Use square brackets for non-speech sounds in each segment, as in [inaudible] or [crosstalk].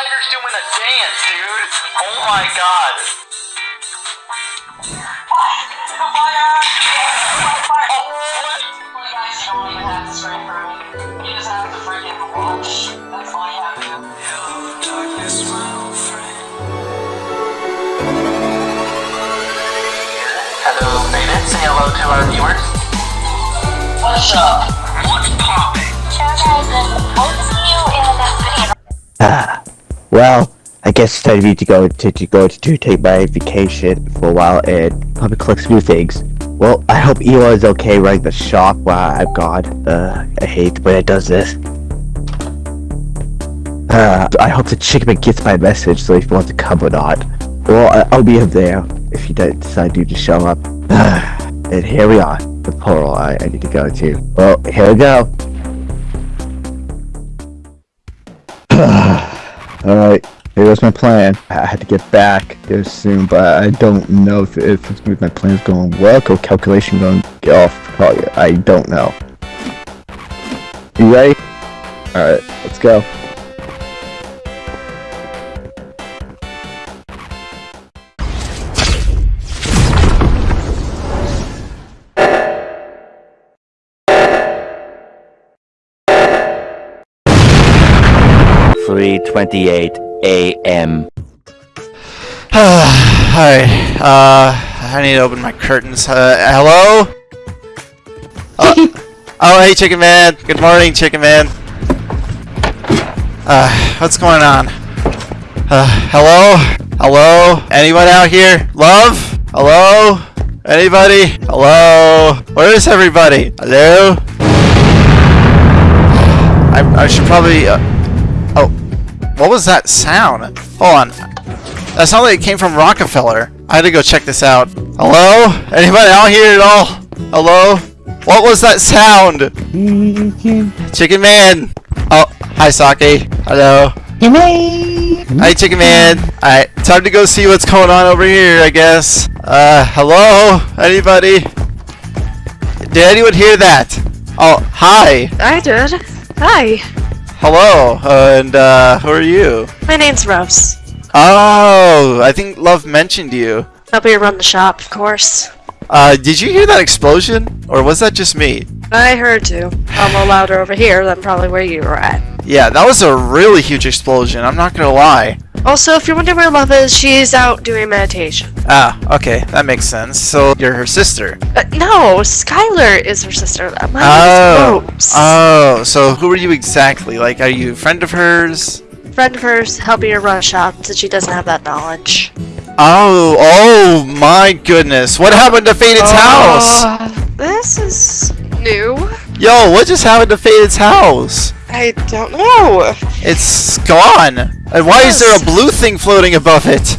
spider's doing a dance, dude. Oh my god. Oh, what? Hello, Faded. Say hello to our viewers. What's up? What's popping? Should I get to focus you in the city? Ah, well, I guess it's time for me to go to, to go to, to take my vacation for a while and probably collect some new things. Well, I hope Ela is okay running the shop while I'm gone. Uh, I hate the way it does this. Uh, I hope the chicken gets my message so if he wants to come or not. Well, I- I'll be up there if he does decide to show up. [sighs] and here we are, the portal I, I need to go to. Well, here we go. [sighs] [sighs] Alright, here was my plan. I had to get back there soon, but I don't know if, if my plan's going to work or calculation going get off. Probably, I don't know. You ready? Alright, let's go. Three twenty-eight a.m. [sighs] Alright, uh, I need to open my curtains. Uh, hello? Uh, [laughs] oh, hey, Chicken Man. Good morning, Chicken Man. Uh, what's going on? Uh, hello? Hello? Anyone out here? Love? Hello? Anybody? Hello? Where is everybody? Hello? I, I should probably, uh, oh, what was that sound? Hold on. That sounded like it came from Rockefeller. I had to go check this out. Hello? Anybody out here at all? Hello? What was that sound? Chicken Man. Oh, hi Saki. Hello. Hi Chicken Man. Alright, time to go see what's going on over here, I guess. Uh, hello? Anybody? Did anyone hear that? Oh, hi. I did. Hi. Hello. Uh, and, uh, who are you? My name's Rose. Oh, I think Love mentioned you. Help you run the shop, of course. Uh, did you hear that explosion? Or was that just me? I heard you. I'm a louder over here than probably where you were at. Yeah, that was a really huge explosion, I'm not gonna lie. Also, if you're wondering where Love is, she's out doing meditation. Ah, okay, that makes sense. So, you're her sister. Uh, no, Skylar is her sister. My Oh, name is Rose. oh, so who are you exactly? Like, are you a friend of hers? Friend of hers helping her run a shop since she doesn't have that knowledge. Oh, oh my goodness. What happened to Faded's house? Uh, This is new. Yo, what just happened to Faded's house? I don't know. It's gone. And why is there a blue thing floating above it?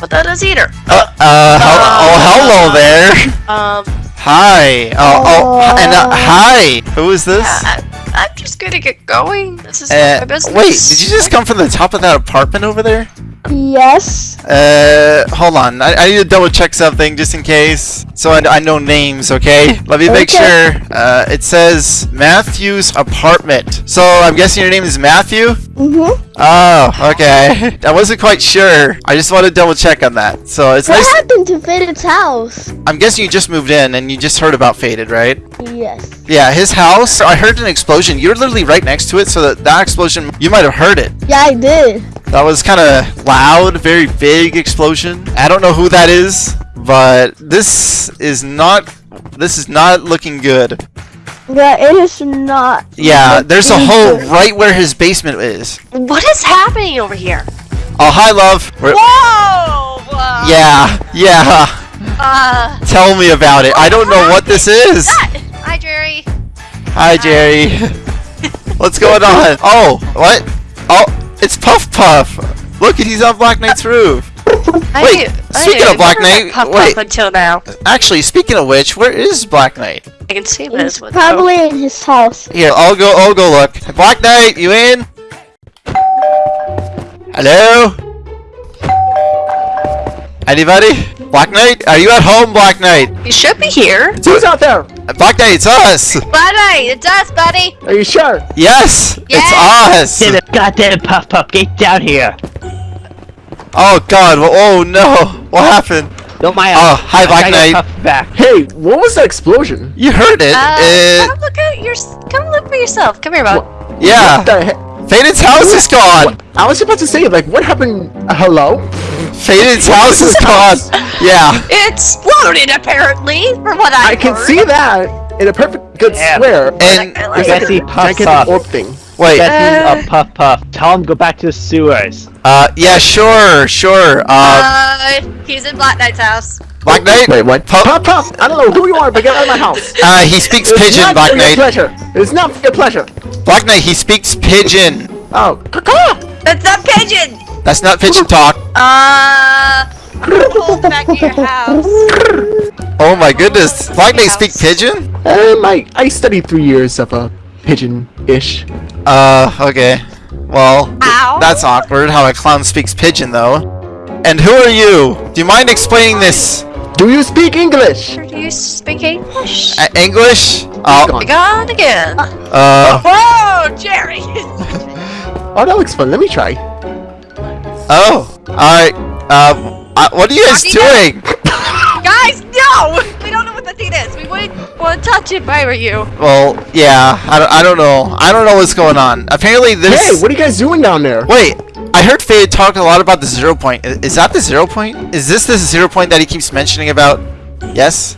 But that is Eater. Uh, uh, hel- oh, hello there. Um, Hi. Oh, oh, and uh, hi. Who is this? I, I'm just gonna get going. This is Uh, my business. wait, did you just come from the top of that apartment over there? Yes. Uh, hold on. I, I need to double check something just in case. So I, I know names, okay? Let me make sure. Uh, it says Matthew's apartment. So I'm guessing your name is Matthew? Mm-hmm. Oh, okay. [laughs] I wasn't quite sure. I just wanted to double check on that. So it's What nice. happened to Faded's house? I'm guessing you just moved in and you just heard about Faded, right? Yes. Yeah, his house. I heard an explosion. You're literally right next to it, so that that explosion, you might have heard it. Yeah, I did. That was kind of loud, very big explosion. I don't know who that is, but this is not. This is not looking good. Yeah, it is not. Yeah, there's a hole right where his basement is. What is happening over here? Oh, hi, love. We're- Whoa! Uh, yeah, yeah. Uh, Tell me about it. I don't know what this is. hi, Jerry. Hi, Jerry. What's going on? [laughs] Oh, what? Oh, it's Puff Puff. Look, he's on Black Knight's roof. I Wait, I speaking knew of Black Knight, Puff wait. Puff until now. Actually, speaking of which, where is Black Knight? I can see He's this with probably in his house. Here, I'll go. I'll go look. Black Knight, you in? Hello? Anybody? Black Knight? Are you at home, Black Knight? You should be here. Who's out there? Black Knight, it's us! Buddy, it's us, buddy. Are you sure? Yes! It's us! Get it, goddamn Puff Puff, get down here! Oh god, oh no! What happened? Don't mind Oh, hi, Black Knight. Back. Hey, what was that explosion? You heard it! Uh, it come look at your. Come look for yourself. Come here, bud. yeah! What? Faded's house is gone! What? I was about to say, like, what happened? Uh, hello? Faded's house is gone! [laughs] Yeah. It exploded, apparently, from what I I can heard. see that in a perfect good Yeah. square. And, I like There's I like it. see a Puff Puff. orb thing. wait, Getting a Puff Puff. Tell him go back to the sewers. uh, yeah, sure, sure. Uh, Uh, he's in Black Knight's house. Black Knight? Wait, what? Puff- Puff, puff! I don't know who you are, but get out of my house. [laughs] Uh, he speaks It's pigeon, not Black for your Knight. pleasure. It's not for your pleasure. Black Knight, he speaks pigeon. Oh, caw That's not pigeon. That's not pigeon talk. Uh, hold back to your house. Oh my goodness. Black Knight speak pigeon? Um, I, I studied three years of uh, pigeon-ish. Uh, okay. Well, Ow. that's awkward how a clown speaks pigeon, though. And who are you? Do you mind explaining this? Do you speak English? Do you speak English? Uh, English? Uh, Gone. Gone again. uh, Whoa, Jerry! [laughs] Oh, that looks fun. Let me try. oh. Alright. Uh, uh, what are you guys Rocky doing? [laughs] Guys, no! We don't know what the thing is. We wouldn't want to touch it if I were you. Well, yeah, I don't, I don't know. I don't know what's going on. Apparently this. Hey, what are you guys doing down there? Wait, I heard Fade talk a lot about the zero point. Is that the zero point? Is this the zero point that he keeps mentioning about? Yes?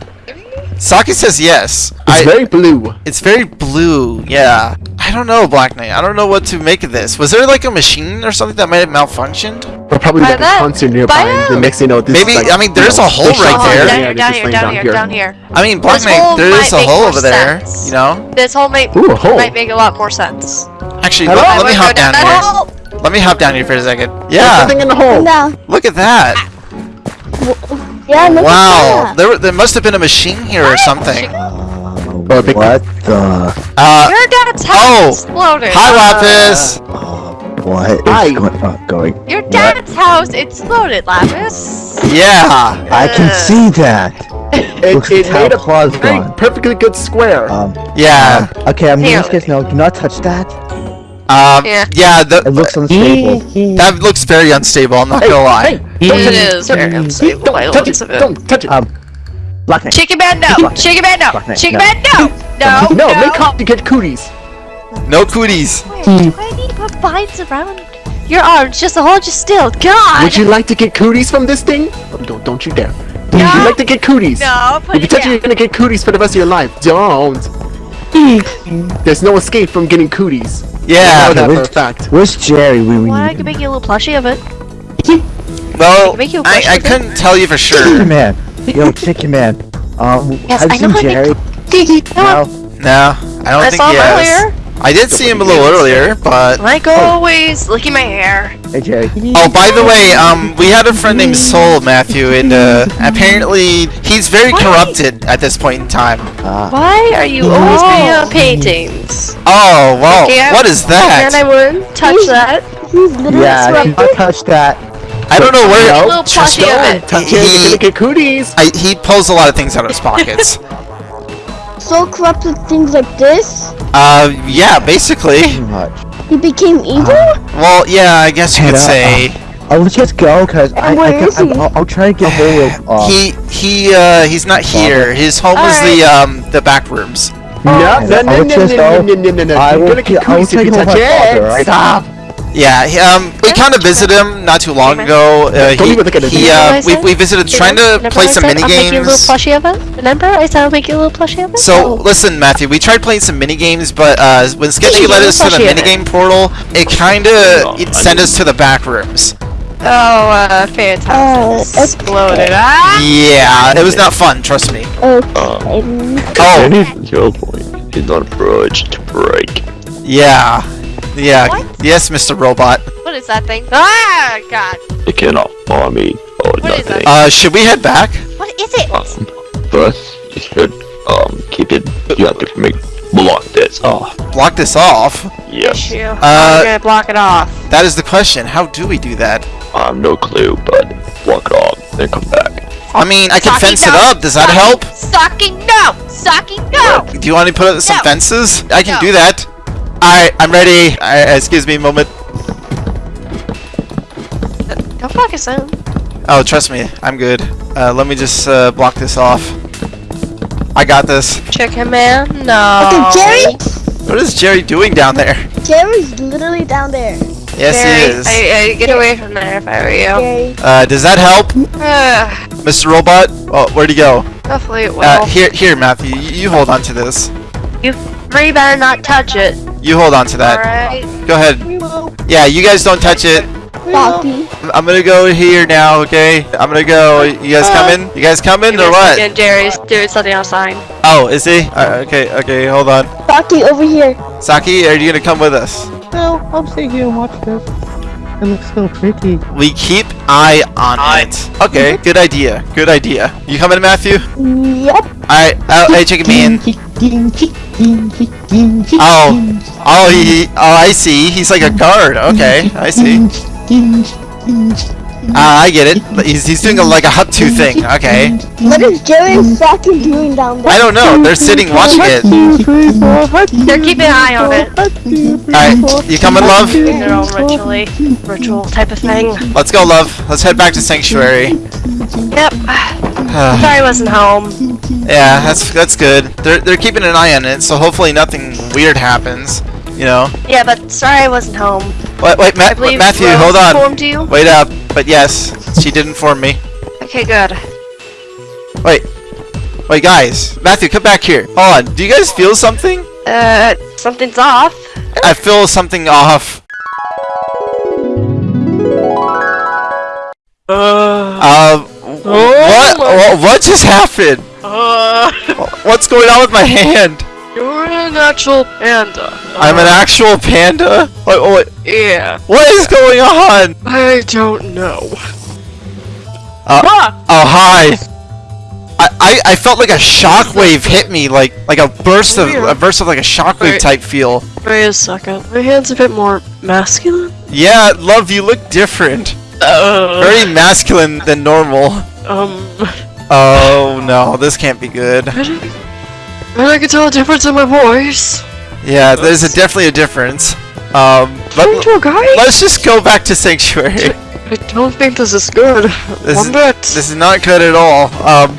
Saki says yes. It's I, very blue. it's very blue, yeah. I don't know, Black Knight. I don't know what to make of this. Was there like a machine or something that might have malfunctioned? Or probably By like a that- concert nearby. The next thing you know, this Maybe- is like, I mean, there's you know, a hole right shot there. is down yeah, here, down here, down here, down here. I mean, Black This Knight, there is a hole more over there, you know? This whole might, Ooh, hole. might make a lot more sense. Actually, Hello? let, let me hop go down that here. Hole. Let me hop down here for a second. There's Yeah, something in the hole. No. look at that. Yeah, look Wow, at that. there, there must have been a machine here or something. Uh, what the? Uh, Your dad's house oh. exploded. hi, Lapis. What is Hi. going on? Going? Your dad's house exploded, Lapis. Yeah. I can Uh. see that. It, Looks it made a Claw's very gone. perfectly good square. Um, Yeah. okay, I'm Here. gonna guys no, do not touch that. Um, Yeah. yeah, It looks unstable. [laughs] that looks very unstable, I'm not hey, gonna lie. hey, don't It touch is it. very Don't- unstable. Don't I touch love it. it. Don't touch it. Um, Black Knight. Chicken man, no. Chicken man, no. Black Knight, Chicken no. man, no. No. no, no. make coffee get cooties. No cooties. Do I need to put vines around your arms just to hold you still? God. Would you like to get cooties from this thing? Oh, don't, don't you dare. Would No. you like to get cooties? No, put If you it touch it, down. you're gonna get cooties for the rest of your life. Don't. [laughs] There's no escape from getting cooties. I Yeah. know that for a fact. Where's Jerry? We, we Well, I need can make you a little plushie of it. [laughs] Well, Make you a I, brush I with it? couldn't tell you for Chicken sure. Man. Yo, Chicken Man. Um, Yes, have I [laughs] you know seen Jerry? make No, No. No, I don't I think saw he him has. earlier. I did see him a little earlier, but Like always, licking my hair. Hey, Jerry. Oh, by the way, um, we had a friend named Soul, Matthew, and uh, apparently he's very Why? corrupted at this point in time. Uh, Why are you always putting on paintings? Oh, well, Okay, I- what is And I that? wouldn't touch that. He's literally yeah, do sweating. not touch that. I don't know where. A little Just of Don't it. touch it. You're He- gonna get cooties. I, he pulls a lot of things out of his pockets. [laughs] So corrupted things like this. uh, yeah, basically. Too much. He became evil. Well, yeah, I guess you could Head say Oh, let's just go, cause I, I, where can, is he? I'll, I'll try to get hold of. Uh, he he uh he's not here. His home is the um the back rooms. No, no, I'll no, no, no, just no, go. no, no, no, no. I You're will gonna get ki- I will cooties if you take him touch with my father, it. alright? Stop. Yeah, he, um, we kind of visited him not too long ago. Uh, he, even look at his he, uh, we, we visited trying to play some said mini I'll make you a little games. plushie of it. Remember I said I'll make you a little plushie of it. So listen, Matthew, we tried playing some mini games, but uh, when Sketchy Yeah, led us to the plushie of it. minigame portal, it kind of it sent us to the back rooms. Oh, uh, fantastic. Uh, Exploded. Ah! Yeah, it was not fun. Trust me. Okay. Oh, Any zero point is not a bridge to break. yeah, yeah. What? Yes, Mr. Robot. What is that thing? Ah, God. It cannot farm me or What is nothing. Uh, should we head back? What is it? Um, first, you should um keep it. You have to make block this off. Block this off. Yes, Issue. Uh, I'm gonna block it off. That is the question. How do we do that? I have no clue, but block it off, then come back. I mean, I can Saki, fence it up. Does that help? Saki, no! Saki, no! Do you want me to put up some No. fences? I can No. do that. Alright, I'm ready. I, excuse me a moment. Don't focus on. Oh, trust me, I'm good. Uh, let me just uh, block this off. I got this. Chicken man, no. Okay, Jerry? What is Jerry doing down there? Jerry's literally down there. Yes, Jerry, he is. I, I, get away from there if I were you. Jerry. Uh, does that help, Mr. Robot? Oh, where'd he go? hopefully it will. Uh, here, here, Matthew. You, you hold on to this. you three better not touch it. You hold on to that. Alright? Go ahead. Yeah, you guys don't touch it. Saki. I'm- I'm gonna go here now, okay? I'm gonna go. You guys coming? You guys coming or what? And Jerry's doing something outside. Oh, is he? Uh, okay, okay, hold on. Saki, over here. Saki, are you gonna come with us? No, I'm staying here and watch this. It looks so pretty. We keep eye on it. Okay, mm-hmm. good idea. Good idea. You coming, Matthew? Yep. Alright, oh, hey, chicken bean. Oh, oh, he, oh, I see. He's like a guard. Okay, I see. Ah, I get it. He's, he's doing a, like a hut two thing. Okay. What is Jerry and Saki doing down there? I don't know. They're sitting watching it. They're keeping an eye on it. Alright, you coming, love? Doing their own ritually, ritual type of thing. Let's go, love. Let's head back to Sanctuary. Yep. Sorry I wasn't home. Yeah, that's that's good. They're they're keeping an eye on it, so hopefully nothing weird happens. You know. Yeah, but sorry I wasn't home. Wait, wait, Ma- I believe Matthew, Rose hold on. you. Wait up. But yes, she did inform me. Okay, good. Wait. Wait, guys. Matthew, come back here. Hold on. Do you guys feel something? Uh, something's off. I feel something off. Uh, what, what? What just happened? What's going on with my hand? You're an actual panda. I'm an actual panda. Wait, wait, Yeah. what is going on? I don't know. Uh, oh hi. [laughs] I, I, I felt like a shockwave hit me, like like a burst of a burst of like a shockwave Wait. type feel. Wait a second. My hand's a bit more masculine. Yeah, love, you look different. Uh, Very masculine than normal. um, Oh no, this can't be good. And I can tell a difference in my voice. Yeah, there's a, definitely a difference. Um, Turn let, to a guy? let's just go back to Sanctuary. I don't think this is good. This One is- bit. This is not good at all. Um,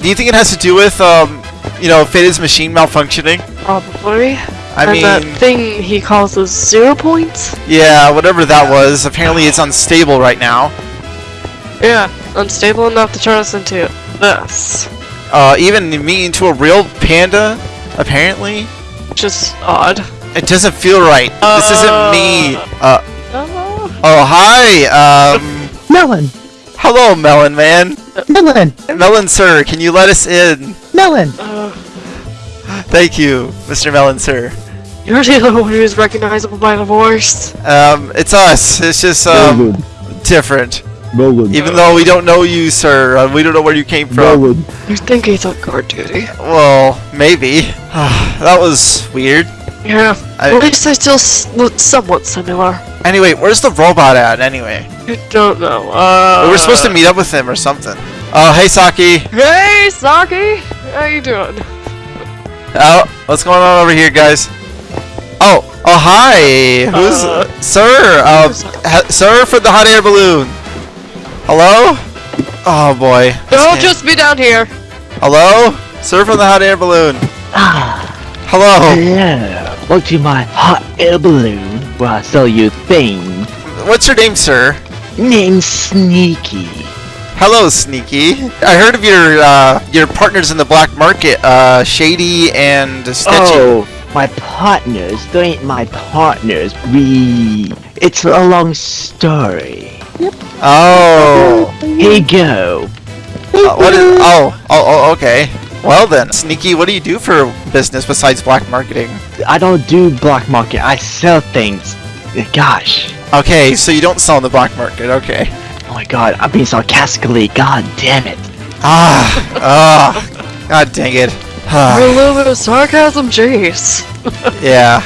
do you think it has to do with, um, you know, Faded's machine malfunctioning? Probably. I and mean, that thing he calls the zero points? yeah, whatever that was. Apparently it's unstable right now. Yeah. Unstable enough to turn us into this. Uh, even me into a real panda, apparently. Which is odd. It doesn't feel right. this isn't me. Uh, Uh, oh, hi. Um, Melon! hello, Melon Man. Melon! Melon Sir, can you let us in? Melon! uh, Thank you, Mr. Melon Sir. you're the only one who's recognizable by the voice. Um, it's us. It's just, um, different. Melon. Even though we don't know you, sir, uh, we don't know where you came from. Melon. You think he's on guard duty? Well, maybe. [sighs] that was weird. Yeah. I- At least I still s- look somewhat similar. Anyway, where's the robot at, anyway? I don't know. Uh, we were supposed to meet up with him or something. Oh, hey, Saki. Hey, Saki! How you doing? Oh, what's going on over here, guys? Oh, oh, hi. Who's Uh, sir? Uh, ha- sir for the hot air balloon. Hello? Oh boy. This Don't can't- just be down here. Hello, sir from the hot air balloon. Ah, Hello. hello. Welcome to my hot air balloon where I sell you things. What's your name, sir? Name Sneaky. Hello, Sneaky. I heard of your uh, your partners in the black market, uh, Shady and Stitchy. Oh, my partners. They ain't my partners. We. It's a long story. Oh. Here you go. Uh, what is? Oh, oh, oh, okay. Well then, Sneaky, what do you do for business besides black marketing? I don't do black market. I sell things. Gosh. Okay, so you don't sell in the black market. Okay. Oh my god, I'm being sarcastically. God damn it. Ah, ah, god dang it. A Ah, little bit of sarcasm, jeez. [laughs] yeah.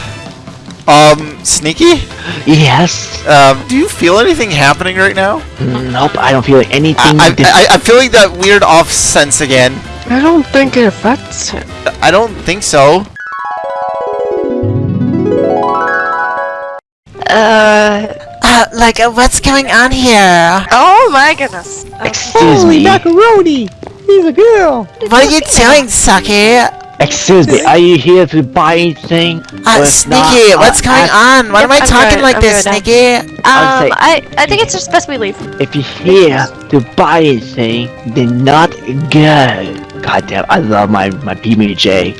Um, Sneaky? Yes. Um, do you feel anything happening right now? Nope, I don't feel anything. I, different. I, I, I'm feeling that weird off sense again. I don't think it affects him. I don't think so. Uh. Uh, like, uh, what's going on here? Oh my goodness. Excuse me. macaroni! He's a girl! What are you doing, Saki? Excuse me. Are you here to buy anything? Uh, Or Sneaky, not, what's uh, going on? Why Yep, am I I'm talking good, like I'm this, good. Sneaky? Um, I'll say- I I think it's just best we leave. If you're here to buy anything, then not go. God damn, I love my my PBJ.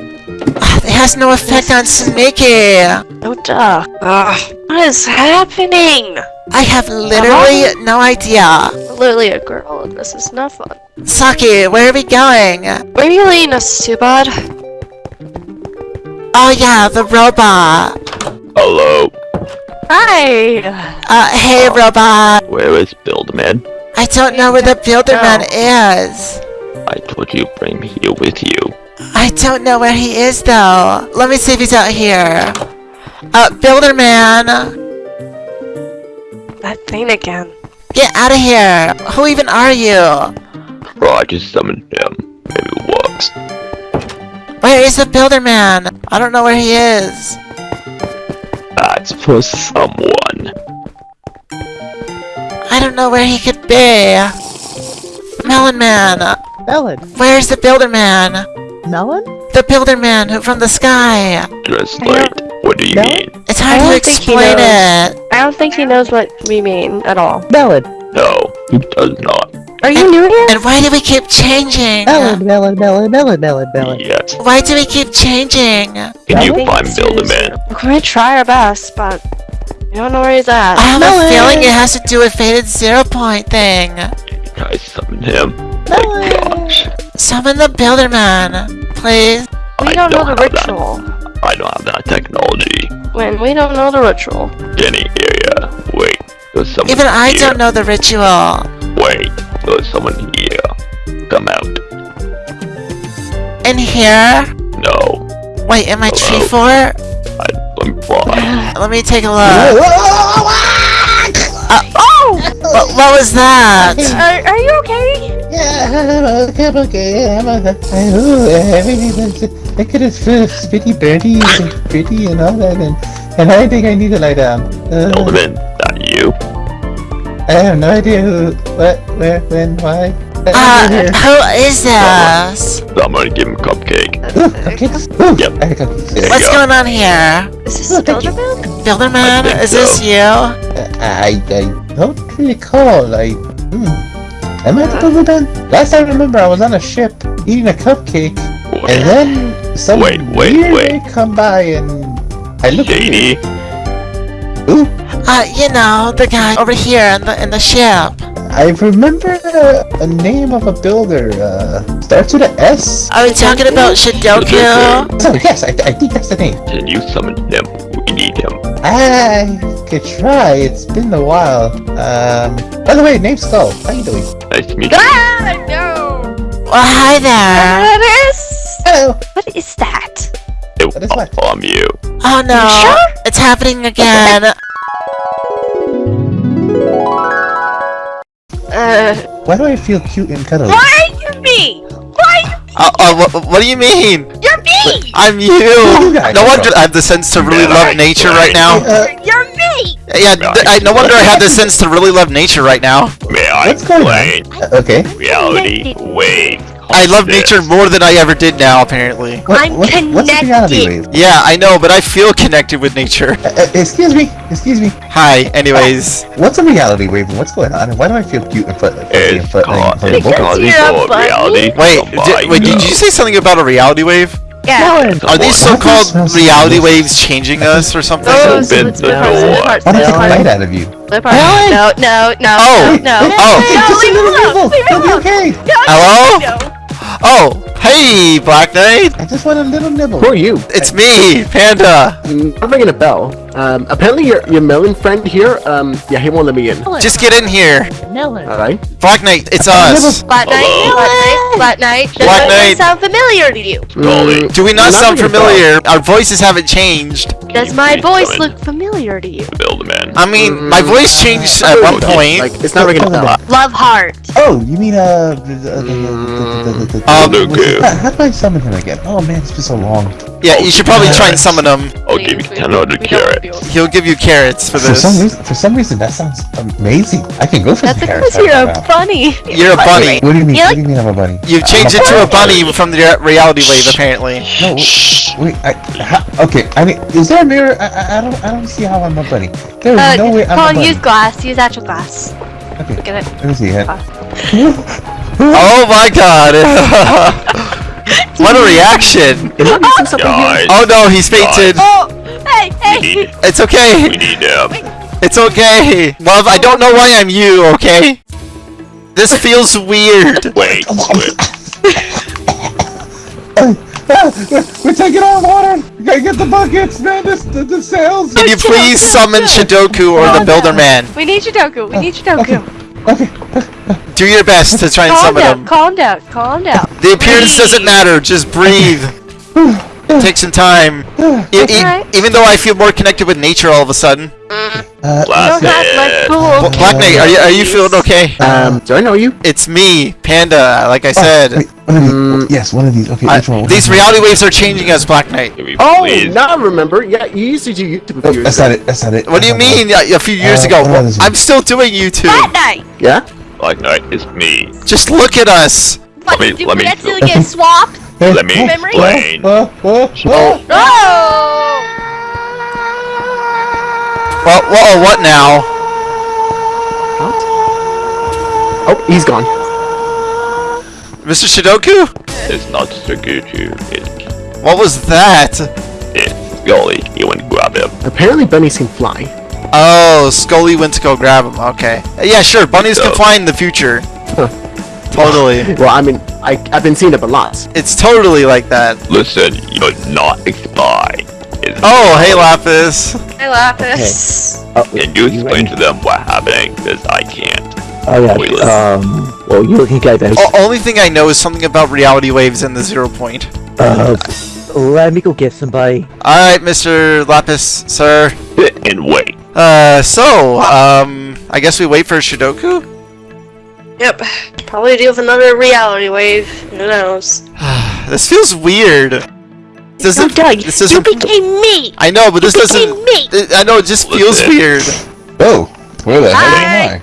It has no effect on Sneaky. Oh duh. Ugh. What is happening? I have literally no idea. Literally a girl, and this is not fun. Saki, where are we going? Where are you leading us to, bud? Oh yeah, the robot. Hello. Hi. Uh, hey robot. Where is Builderman? I don't know where the Builderman is. I told you bring me here with you. I don't know where he is though. Let me see if he's out here. Uh, Builderman, That thing again. get out of here. Who even are you? Try to summon him. Maybe it works. Where is the Builder Man? I don't know where he is. That's for someone. I don't know where he could be. Melon Man, Melon. where's the Builder Man? Melon? The Builderman who from the sky. Just like, what do you No. mean? It's hard to don't think he explain knows. it. I don't think he knows what we mean at all. Melon. No, he does not. Are you new here? And why do we keep changing? melon, melon, melon, melon, melon. melon. Yes. Why do we keep changing? Can you find it's his- Builderman? We're gonna try our best, but we don't know where he's at. I have Melon. a feeling it has to do with Faded Zero Point thing. Try summon him. My gosh. Summon the Builderman, please. We I don't know the have that. ritual. I don't have that technology. When we don't know the ritual. Jenny area. Wait. There's someone Even I here. don't know the ritual. Wait. There's someone here. Come out. In here? No. Wait, in my tree Hello? fort? I, let me fly. Let me take a look. Uh, Oh! what, what was that? [laughs] Are, are you okay? Yeah, I'm [laughs] okay, I'm okay. I'm okay. I know everything's look at his spitty pretty birdie and pretty and all that, and and I think I need to lie down. Uh, Builderman, that you? I have no idea who, what, where, when, why. but Uh, who is this? I'm gonna give him a cupcake. Ooh, cupcakes. Ooh, Yep. I got cupcakes. There What's go. going on here? Is this Oh, thank you. Builderman? Builderman, think is this you? Uh, I, I don't recall. I, hmm. Am I the Builderman? Last I remember, I was on a ship eating a cupcake, and then some Wait, wait, weird wait. come by, and I looked. Shady. Ooh, Uh, you know, the guy over here in the in the ship. I remember uh, a name of a builder. Uh, starts with an S. Are we talking about Shidoku? So yes, I, I think that's the name. Can you summon him? We need him. I could try. It's been a while. Um. By the way, name's Skull. How you doing? Nice to meet you. Ah, no! Well, hi there. What is? Hello. What is that? It, What is what? oh, I'm you. Oh no, sure? it's happening again. Uh, Why do I feel cute and cuddly? why are you me? Why Uh, uh, what, what do you mean? you're me? I'm you. you No wonder? I have the sense to really love nature right now. Uh, You're me. Yeah, th- I, no wonder I have the sense to really love nature right now. May I What's going explain? okay. Reality wave. I love This. nature more than I ever did now, apparently. What, I'm what, What's a connected. wave? Yeah, I know, but I feel connected with nature. Uh, uh, excuse me. Excuse me. Hi, anyways. What's a reality wave? What's going on? Why do I feel cute and fuzzy and It's fuzzy called, and it's fuzzy? called You're a reality. Wait, Oh di- my wait, did you say something about a reality wave? Yeah. Are these so-called reality waves changing us or something? Those Open split the door. split parts, What split is the parts, light out of you? split. No, no, no, Oh. no, Hey, no. Oh. hey, No, just a leave little him alone, leave him You'll be alone. okay. Hello? No. Oh, hey, Black Knight. I just want a little nibble. Who are you? It's me, Panda. I'm ringing a bell. Um, apparently your your melon friend here, um, yeah, he won't let me in. Just get in here. Alright. Black Knight, it's us. Black Knight, Hello? Black Knight, Black Knight. Does Black anyone Knight. sound familiar to you? Mm, Do we not not sound ringing a familiar? Our voices haven't changed. Does my voice look familiar to you? Build a man. I mean, my voice changed at one point. Like, it's not ringing a bell. Love heart. Oh, you mean uh? the- Um, the- Luku. How how do I summon him again? Oh man, it's been so long. Yeah, you should probably try and summon him. I'll give you 10 carrots. He'll give you carrots for For some this. reason, for some reason, that sounds amazing. I can go for That's some because carrots you're right a now. bunny. You're a bunny. What do you mean? You what like- do you mean I'm a bunny? You've changed I'm into a bunny. bunny from the reality wave, apparently. No, wait. I, how, okay, I mean, is there a mirror? I, I, I don't, I don't see how I'm a bunny. There is Uh, no way I'm a bunny. use glass. Use actual glass. Okay, Look at it. let me see. Huh? [laughs] Oh my god! [laughs] [laughs] [laughs] what a reaction! Am I missing something here? Guys, Oh no, he's fainted. Oh, hey, hey. need, It's we okay. need um, It's okay. Love, I don't know why I'm you, okay? This feels weird. [laughs] wait, wait. [laughs] We're, we're taking our water. We gotta get the buckets, man. This, the, the sails. Can you please summon Shidoku or the Builder Man? We need Shidoku. We need Shidoku. Okay. Do your best to try and Calm summon down. him. Calm down. Calm down. The appearance doesn't matter, just breathe. [laughs] [sighs] Take some time. [sighs] E- e- Alright. even though I feel more connected with nature all of a sudden. Uh, You don't like cool. Well, Black Knight, are you, are you feeling okay? Um, do I know you? It's me, Panda, like I oh, said. wait, one of these. Mm. yes, one of these. Okay, I- which one? these reality waves are changing us, Black Knight. Oh, please? now I remember. Yeah, you used to do YouTube a Oh, that's not it. That's not it. What do you mean a a few years Uh, ago? what is? I'm still doing YouTube. That night. Yeah? Black Knight is me. Just look at us. What, me- did let we me- accidentally get [laughs] swapped? It. Let me Memory? explain. Uh, uh, uh, No! Well, whoa, what now? Oh, he's gone. Mr. Shidoku? It's not Saguchu. It's, What was that? it's Scully. You went and grab him. Apparently bunnies can fly. Oh, Scully went to go grab him. Okay. Yeah, sure. Bunnies can fly in the future. Totally. Well, I mean, I, I've been seeing it a lot. It's totally like that. Listen, you're not a spy. It's Oh, hey, Lapis. I laugh at this. Can you explain to them what happened? Because I can't. Oh yeah. Wait, let's- Um. Well, you looking at this? O- only thing I know is something about reality waves and the zero point. Uh, let me go get somebody. Alright, Mr. Lapis, sir. And wait. Uh, so, um, I guess we wait for Shidoku? Yep. Probably deal with another reality wave. Who knows? [sighs] this feels weird. This No, doesn't, Doug, this you doesn't, became me. I know, but this doesn't, me. it- I know, it just feels Listen. weird. Oh, where the hell am I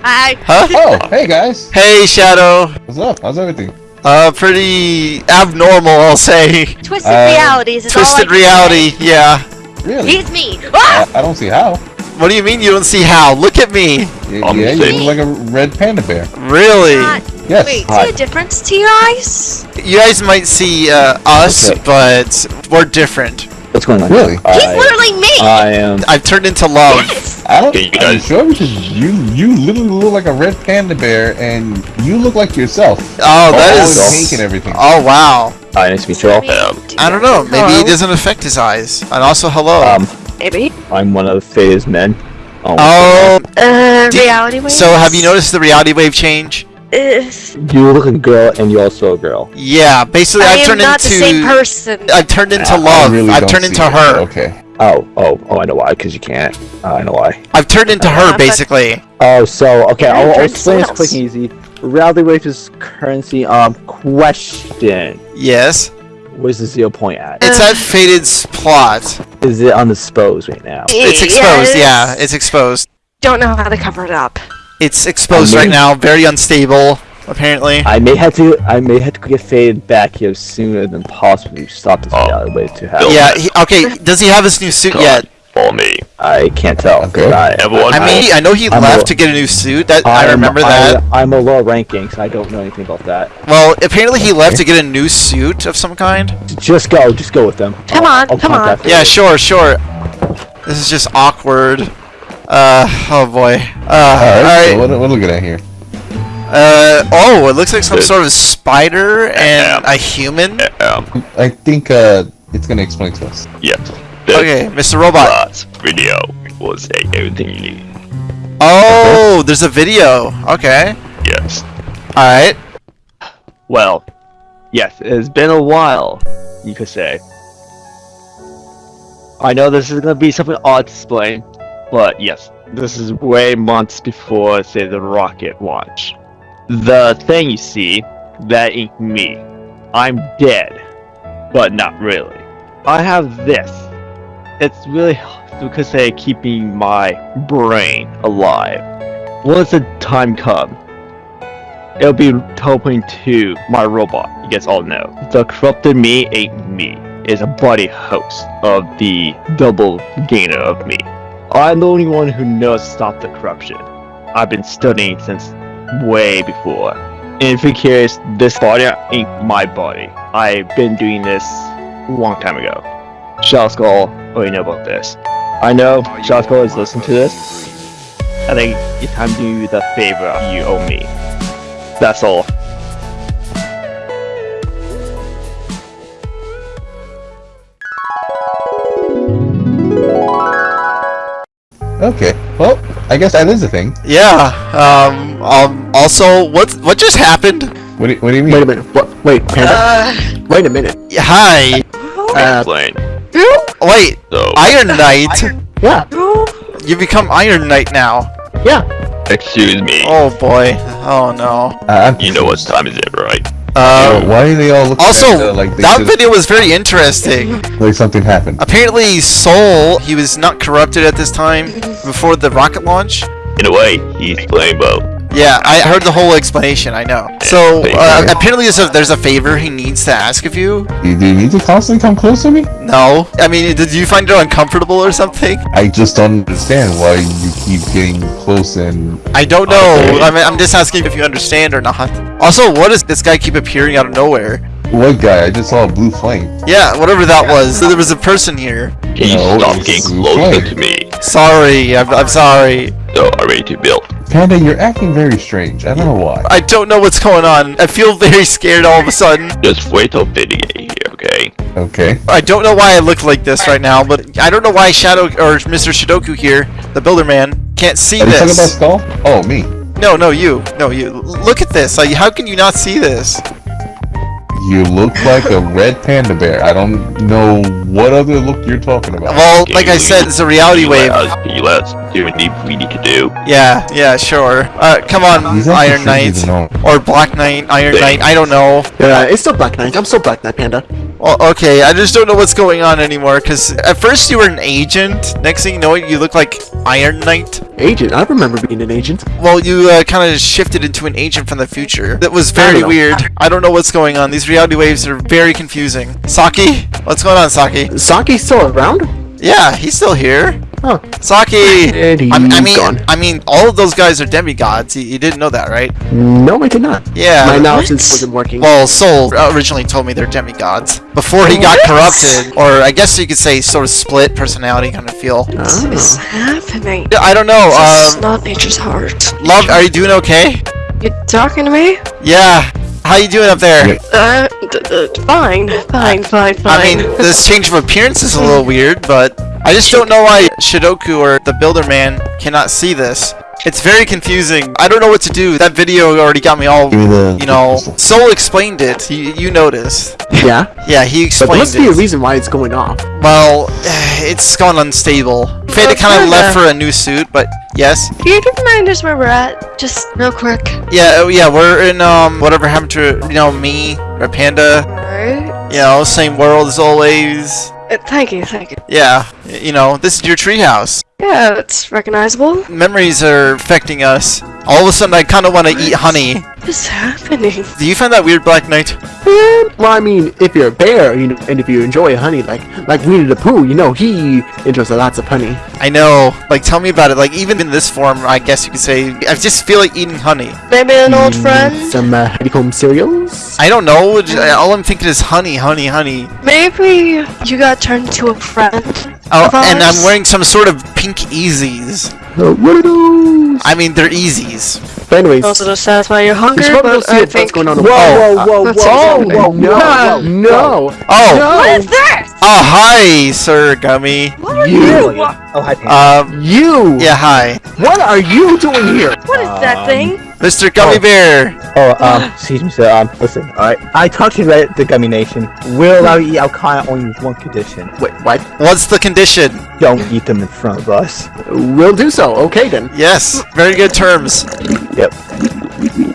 Huh? I? [laughs] Oh, hey guys. Hey, Shadow. What's up? How's everything? Uh, pretty abnormal, I'll say. twisted Uh, realities is all I Twisted say. reality, yeah. Really? He's me. Ah! I, I don't see how. What do you mean you don't see how? Look at me. Y- I'm yeah, you saying- look like a red panda bear. Really? Not- Yes. Wait, Hi. see a difference to your eyes? You guys might see uh, us, Okay. but we're different. What's going on? Really? He's I, literally me. I am. I've turned into love. yes. I don't. Okay, you Are you guys- sure? Because you you literally look like a red panda bear, and you look like yourself. Oh, that all is. pink and everything. Oh wow. Hi, nice to meet you all. Um, I don't know. Maybe Hello. it doesn't affect his eyes. And also, hello. Um, Maybe. I'm one of Faye's men. Oh. oh. Uh, Do- reality wave. So have you noticed the reality wave change? You look like a girl, and you're also a girl. Yeah. Basically, I I've am turned not into. the same person. I've turned into I- I love. really I've turned into her. but Okay. Oh, oh, oh! I know why. Because you can't. Uh, I know why. I've turned into Uh, her, but- basically. Oh, so okay. I'll, I'll explain this someone quick and easy. Reality wave is currency. Um, question: Yes. Where's the zero point at? It's at Faded's plot. Is it on the spose right now? It's exposed. Yeah, Yes. it's exposed. Don't know how to cover it up. It's exposed I right now. Very unstable, apparently. I may have to. I may have to get faded back here sooner than possible to stop this Oh. reality wave to happen. Yeah. He, okay. Does he have his new suit Come yet? On, follow me. I can't tell. Okay. I, Everyone, I mean, I know he I'm left a- to get a new suit. That I I'm- remember that. I'm a low ranking, so I don't know anything about that. Well, apparently he left to get a new suit of some kind. Just go. Just go with them. Come I'll- on, I'll come on. Yeah, you. sure, sure. This is just awkward. Uh, oh boy. Uh, All right. alright. So what, what are we looking at here? Uh, oh, it looks like some sort of spider and a human. um, I think uh, it's gonna explain to us. yes. Okay, Mr. Robot. last video was everything you need. Oh, there's a video. Okay. Yes. Alright. Well, yes, it has been a while, you could say. I know this is gonna be something odd to explain, but yes, this is way months before, say, the rocket launch. The thing you see, that ain't me. I'm dead, but not really. I have this. It's really, could say, keeping my brain alive. Once the time comes, it'll be teleporting to my robot. You guys all know. The corrupted me ain't me. Is a body host of the double gainer of me. I'm the only one who knows to stop the corruption. I've been studying since way before. And if you're curious, this body ain't my body. I've been doing this a long time ago. Shadow Skull already know about this. I know Shadow Skull is listening to this. I think it's time to do the favor you owe me. That's all. Okay. Well, I guess that is a thing. Yeah. Um. Um. Also, what what just happened? What do, what do you mean? Wait a minute. What? Wait, Panda. Uh, Wait a minute. Hi. Uh, Explain. Wait. So, Iron Knight. yeah, You become Iron Knight now. yeah. excuse me. Oh boy. Oh no. Uh, You know what time is it, right? Uh. Why do they all look Also, at, uh, like that just- video was very interesting. [laughs] like something happened? Apparently, Soul, he was not corrupted at this time before the rocket launch. In a way, he's playing both. Yeah, I heard the whole explanation. I know. So uh, apparently, there's a, there's a favor he needs to ask of you. Do you, do you need to constantly come close to me? No, I mean, did you find it uncomfortable or something? I just don't understand why you keep getting close and I don't know. I mean, I'm just asking if you understand or not. Also, what does this guy keep appearing out of nowhere? What guy? I just saw a blue flame. Yeah, whatever that was. There was a person here. Can you No, stop getting fire. closer to me? Sorry, I'm, I'm sorry. So, I'm ready to build. Panda, you're acting very strange. I don't know why. I don't know what's going on. I feel very scared all of a sudden. Just wait till Fitty get here, okay? Okay. I don't know why I look like this right now, but I don't know why Shadow or Mr. Shidoku here, the Builder Man, can't see Are you talking about this. Skull? Oh, me. No, no, you, no, you. Look at this. Like, how can you not see this? You look like a red panda bear. I don't know what other look you're talking about. Well, Can like I said, it's a reality can you let wave. us- Can you let us do what we need to do? Yeah, yeah, sure. Uh, come on, He's Iron sure Knight. Or Black Knight, Iron Knight, I don't know. Uh, it's still Black Knight. I'm still Black Knight, Panda. Well, okay, I just don't know what's going on anymore, because at first you were an agent, next thing you know, you look like Iron Knight. Agent. I remember being an agent. Well, you uh, kind of shifted into an agent from the future. That was very don't weird. I don't know what's going on. These reality waves are very confusing. Saki? What's going on, Saki? Saki's still around? Yeah, he's still here. Huh. Saki! And he's I, I mean, gone. I mean, all of those guys are demigods. You, you didn't know that, right? No, I did not. Yeah. My analysis wasn't working. Well, Soul originally told me they're demigods before he got corrupted, or I guess you could say sort of split personality kind of feel. What is Oh. happening? Yeah, I don't know. This is Um, not nature's heart. love, are you doing okay? You talking to me? Yeah. How you doing up there? Yeah. Uh, d- d- fine, fine, fine, fine. I mean, this change of appearance is a little weird, but I just don't know why Shidoku or the Builder Man cannot see this. It's very confusing. I don't know what to do. That video already got me all, Give me the- you know. [laughs] the. Soul explained it. You, you noticed. yeah. Yeah, he But explained there must be a reason why it's going off. Well, [sighs] it's gone unstable. Faded kind of left for a new suit, but yes. Can you remind us where we're at? Just real quick. Yeah, oh yeah, we're in um whatever happened to you know me or Panda. Alright. You know, same world as always. Uh, thank you, thank you. Yeah, you know, this is your treehouse. Yeah, it's recognizable. Memories are affecting us. All of a sudden, I kind of want to eat honey. What is happening? Do you find that weird, Black Knight? Eh, Well, I mean, if you're a bear, you know, and if you enjoy honey, like like Winnie the Pooh, you know, he enjoys lots of honey. I know. Like, tell me about it. Like, even in this form, I guess you could say, I just feel like eating honey. Maybe an old friend? Some uh, honeycomb cereals. I don't know. All I'm thinking is honey, honey, honey. Maybe you got turned into a friend. Oh, and I'm wearing some sort of pink Easies. Uh, what are those? I mean, they're Easies. But anyways, Also to satisfy your hunger, should probably go but see I what's going on. Whoa, whoa, whoa, Let's whoa, see whoa, what's no, happening. no, Oh, What is this? oh, hi, Sir Gummy. What are You. you? Oh, hi, Panda. Um, you. yeah, hi, What are you doing here? What is that thing? Mr. Gummy Oh. Bear. Oh, um, excuse me, sir. Um, listen, alright. I talked to the, the Gummy Nation. We'll allow you to eat Alkana only with one condition. Wait, what? What's the condition? Don't eat them in front of us. We'll do so. Okay then. Yes, very good terms. Yep.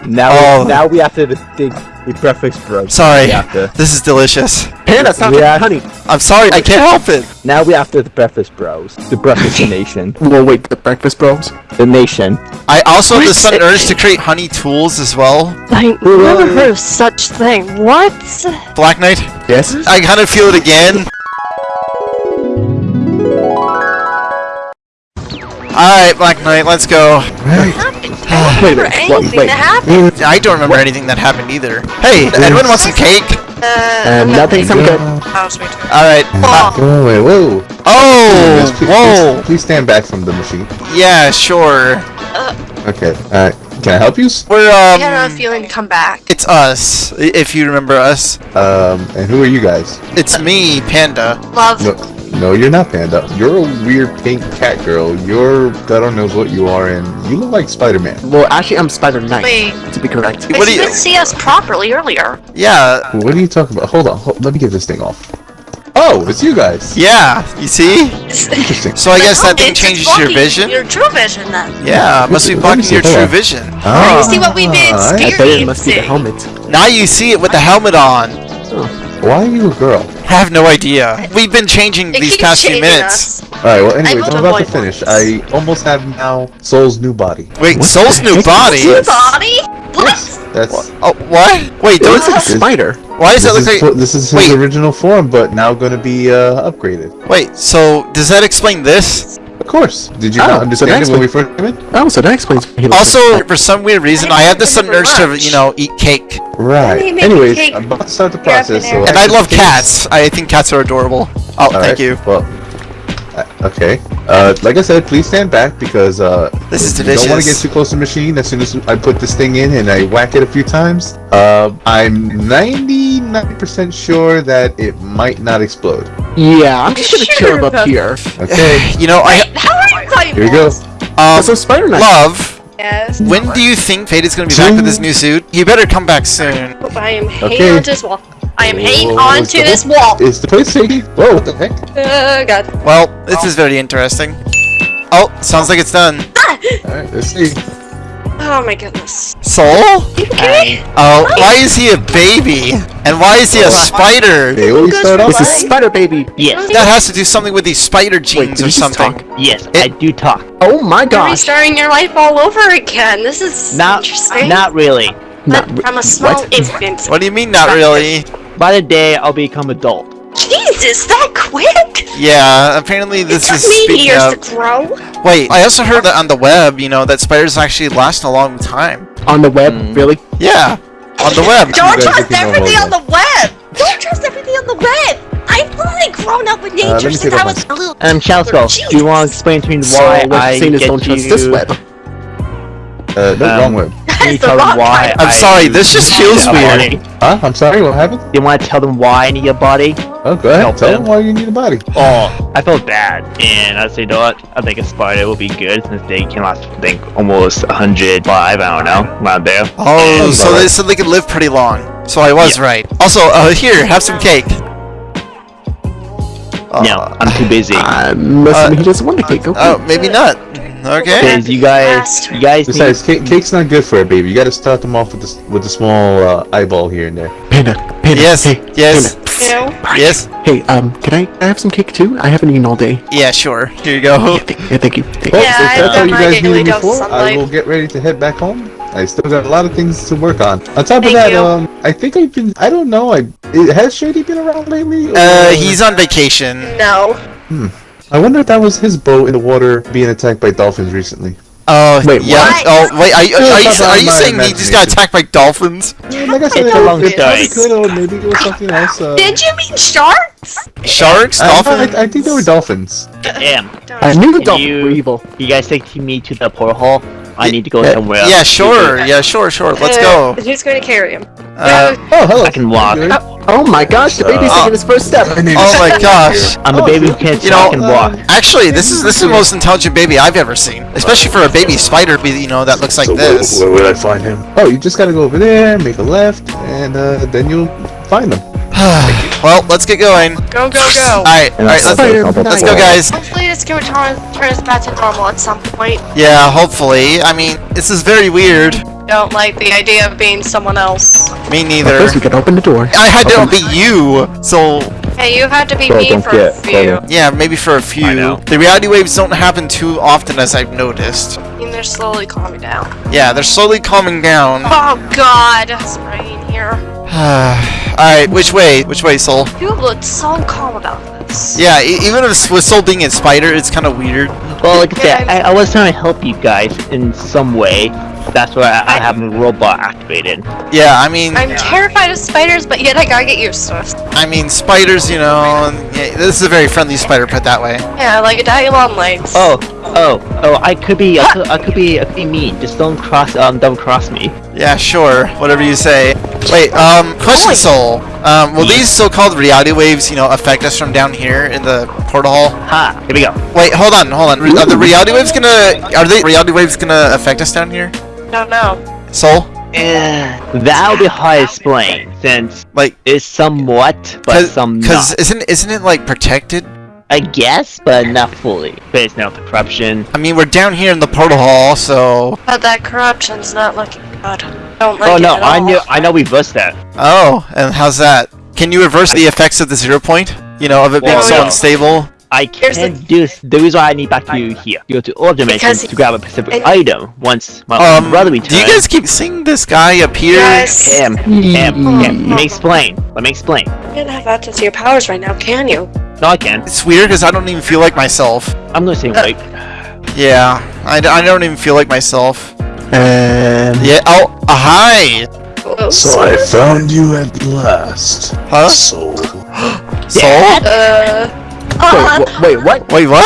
Now, Oh. now we have to the, the, the breakfast bro. Sorry, We this is delicious. Panda, stop Yeah. it, honey. I'm sorry, I can't help it. Now we have after the breakfast bros. The breakfast nation. [laughs] Well, wait, the breakfast bros. The nation. I also have the What? sudden urge to create honey tools as well. I never heard of such thing. What? Black Knight, Yes. I kind of feel it again. Alright, Black Knight, let's go. I don't remember anything what- wait. that happened. I don't remember anything that happened either. Hey, anyone want some cake? Uh, And nothing. Some good. Oh, sweet. Alright. Oh, Oh, wait, whoa. Oh, Please, please, whoa. Please, please stand back from the machine. Yeah, sure. Okay. alright. can I help you? We're, I had a um... feeling to come back. It's us, if you remember us. Um, and who are you guys? It's me, Panda. Love. No, no, you're not Panda. You're a weird pink cat girl. You're God knows what you are, and you look like Spider-Man. Well, actually, I'm Spider Knight. Wait, To be correct. but What you you- didn't see us properly earlier. Yeah, What are you talking about? Hold on. Hold, let me get this thing off. Oh, it's you guys. yeah, you see? Interesting. So I guess that thing changes your vision? Your true vision, then. Yeah, must be blocking your true on. vision. Ah, You see what we've been I- I bet it must be the helmet. Now you see it with the helmet on. Why are you a girl? I have no idea. We've been changing It these keeps past few minutes. All right. Well, anyways, I'm about to finish. this. I almost have now Soul's new body. Wait, Soul's new body? Your body? What? That's. Oh, what? Wait, It don't, looks like a spider. why does that look is, like... fo- this is his Wait. original form, but now going to be uh, upgraded. Wait, so does that explain this? Of course. Did you Oh, not so understand that's it when we first came in? Oh, so that explains. why he Also, like for some weird reason, I have the sudden urge to, you know, eat cake. Right. Anyways, take I'm about to start the your up in process. So. And I can love finish- cats. I think cats are adorable. Oh, All thank right, you. Well, uh, okay. Uh, like I said, please stand back because uh, This is you don't want to get too close to the machine. As soon as I put this thing in and I whack it a few times, uh, I'm 99% sure that it might not explode. Yeah, I'm just gonna Sure chill up about- here. Okay. [sighs] You know, I... How are you playing Here we go. Um, So Spider Knight. love, Yes. when do you think Fate is going to be back with his new suit? You better come back soon. I am hanging Okay. onto this wall. I am hanging onto is the- this wall. Is the place shaky? Whoa! What the heck? Oh god. Well, this is very interesting. Oh, sounds like it's done. Ah! All right. Let's see. Oh my goodness. Soul? Okay? Oh, why is he a baby? And why is he a spider? They always start off. This Spider Baby. Yes, That has to do something with these spider genes did or something. talk? yes, It- I do talk. Oh my You're restarting your life all over again. This is Not, interesting. not really. Not But re- from a small what? infant. What do you mean, not really? By the day I'll become adult. Jesus, that quick? Yeah, apparently It this took is me speaking years of. to grow. Wait, I also heard that on the web, you know, that spiders actually last a long time. On the web, Mm. really? Yeah, on the web. [laughs] Don't trust everything over. on the web. Don't trust everything on the web. I've literally grown up with nature me since I was a little. Um, Chalsco, do you want to explain to me So why what I you're saying is get don't trust this web. Uh, no, Um, wrong web. Can That's the tell them wrong why. I'm I sorry, this just need feels weird. Huh? I'm sorry. What happened? You want to tell them why I need a body? Oh, go ahead. Help Tell them. them why you need a body. Oh, I felt bad, and I said, you know what? I think a spider will be good since they can last, I think, almost 105, I don't know, around there. Oh, And- so they, so they could live pretty long. So I was right. Also, uh, here, have some cake. no, Uh, I'm too busy. I'm assuming he doesn't want the cake. Okay. Oh, maybe not. Okay. Because you guys, you guys. Besides, cake, cake's not good for a baby. You got to start them off with this with a small uh, eyeball here and there. Panda, Panda. Yes, Hey, yes, You know? yes. Hey, um, can I, can I have some cake too? I haven't eaten all day. Yeah, sure. Here you go. Yeah, thank, yeah, thank you. Thank Well. Yeah, if I've that's all done you guys daily need me dose for, of I will get ready to head back home. I still got a lot of things to work on. On top of Thank that, you. um, I think I've been. I don't know. I it, has Shady been around lately? Uh, he's on vacation. No. I wonder if that was his boat in the water being attacked by dolphins recently. Oh, Wait, yeah. what? Oh, wait. Are you, are you, are you saying he just got attacked by dolphins? Yeah, like I said, It's a it- long it probably story. or maybe it was something else. Uh, Did you mean sharks? Sharks? I, Dolphins? I, I think they were dolphins. Damn. I knew the dolphins you- were evil. You guys take me to the portal hall? I need to go Yeah. somewhere. Yeah, sure. Yeah, sure, sure. Let's Uh, go. Who's going to carry him? Uh, Oh, hello. I can walk. Gary. Oh, Oh my gosh, the baby's Uh, taking his first step. Oh my gosh. I'm a baby who can't You know, talk and walk. Actually, this is this is the most intelligent baby I've ever seen. Especially for a baby spider, be- you know, that looks like So this. where would I find him? Oh, you just gotta go over there, make a left, and uh, then you'll find them. [sighs] well, let's get going. Go, go, go. Alright, alright, let's, a let's go, guys. Hopefully this can return, turn us back to normal at some point. Yeah, hopefully. I mean, this is very weird. Don't like the idea of being someone else. Me But neither. first, we gotta open the door. I had to be you, so Hey, you had to be So me for get a few. photo. yeah, maybe for a few. I know. The reality waves don't happen too often, as I've noticed. I mean, they're slowly calming down. Yeah, they're slowly calming down. Oh God, it's raining here. [sighs] Alright, which way? Which way, Soul? You looked so calm about this. Yeah, e- even if with Soul being a spider, it's kind of weird. Well, like I said, I, I was trying to help you guys in some way. That's why I, I have a robot activated. Yeah, I mean, I'm terrified of spiders, but yet I gotta get used to it. I mean, spiders, you know, yeah, this is a very friendly spider, put that way. Yeah, like a daddy long legs. Oh, oh, oh! I could be, I could, I could be, I could be mean. Just don't cross, um, don't cross me. Yeah, sure, whatever you say. Wait, um, question, Soul. Um, will these so-called reality waves, you know, affect us from down here in the portal hall? Ha! Here we go. Wait, hold on, hold on. Re- Are the reality waves gonna, are they reality waves gonna affect us down here? No, no. know. Soul? That'll be hard to explain, since Like, it's somewhat, but cause, some 'cause not. isn't, isn't it, like, protected? I guess, but not fully. There's the corruption. I mean, we're down here in the portal hall, so... But that corruption's not looking good. Don't like oh it no, at I all. knew, I know we reversed that. Oh, and how's that? Can you reverse the effects of the zero point? You know, of it being Well, so no. unstable? I Here's can't do this. The reason why I need back to you here. You go to all dimensions to grab a specific and- item once my Um, brother do you guys keep seeing this guy appear? Yes. Him, him, him. Let me explain. Let me explain. You can't have access to your powers right now, can you? No, I can. It's weird because I don't even feel like myself. I'm gonna say wait. Yeah, I don't even feel like myself. And Yeah, oh, uh, hi! Whoa, So I found you at last. Huh? Soul. [gasps] Soul? Uh. Wait, [laughs] wh- wait, what? Wait, what?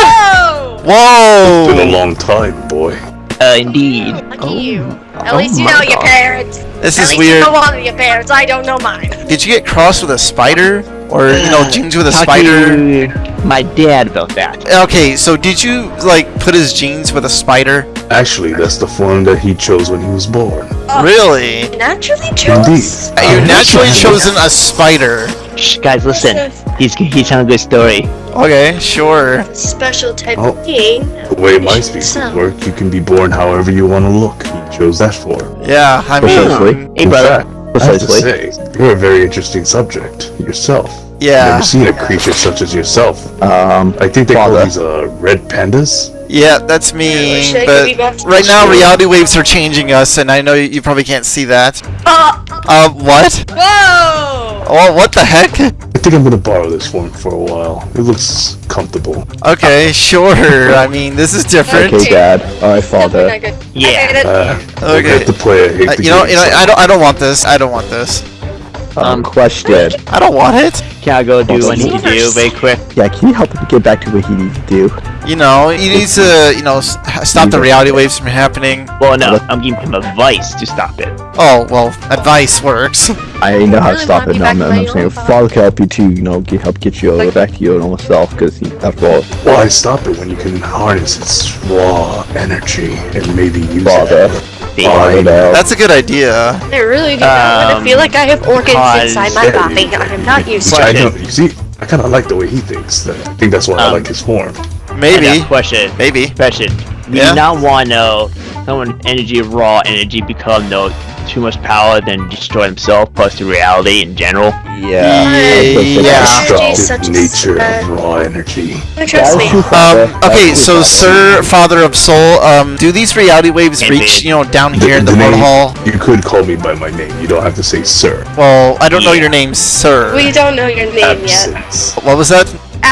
Oh! Been a long time, boy. Uh, indeed. Lucky you. At Oh least you my know your parents. This At is least weird. you know one of your parents. I don't know mine. Did you get crossed with a spider? Or, you know, genes with a Talk spider? my dad about that. Okay, so did you, like, put his genes with a spider? Actually, that's the form that he chose when he was born. Really? Naturally Indeed. You naturally chosen a spider. Shh, guys, listen. He's he's telling a good story. Okay, sure. Special type Oh. of being. The way my You should species sell. work, you can be born however you want to look. He chose that form. Yeah, I Precisely. mean, Hey, brother. fact, I have to Precisely. say, you're a very interesting subject yourself. yeah. I've Never seen a creature such as yourself. Um, I think they call these uh, red pandas. Yeah, that's me. Should I But give you back to right now, store? reality waves are changing us, and I know you probably can't see that. Uh, Uh, what? whoa! Oh, what the heck? I think I'm gonna borrow this form for a while. It looks comfortable. Okay, sure. I mean, this is different. okay, Dad. Alright, Father. Yeah. I hate it. Uh, Okay. I have to play. I hate Uh, you know, you know, I don't, I don't want this. I don't want this. Um, question. I don't want it. Can I go do what I need to do universe. very quick? Yeah, can you help him get back to what he needs to do? You know, he needs to, you know, stop the reality waves from happening. Well, no, I'm giving him advice to stop it. Oh, well, advice works. [laughs] I know how to stop it. be No, back I'm, I'm saying own Father can help you too. You know, get, help get you Like- back to your normal self because he, after all, Why stop it when you can harness its raw energy and maybe use Father. it? Father, no. That's a good idea. I really do not want Um, to feel like I have organs because- inside my body. I am not used Which to I it. know. You see, I kind of like the way he thinks. I think that's why I Um, like his form. I Maybe. question. Maybe. Question. Do Yeah? you not want to know someone energy, of raw energy, become no too much power, then destroy himself, plus the reality in general? Yeah. Yeah. Energy is such nature of raw energy. Trust me. Um, okay, so Sir Father of Soul, um, do these reality waves Indeed. reach, you know, down here The- in the, the portal name- hall? You could call me by my name. You don't have to say sir. Well, I don't know your name, Sir. We don't know your name yet. What was that?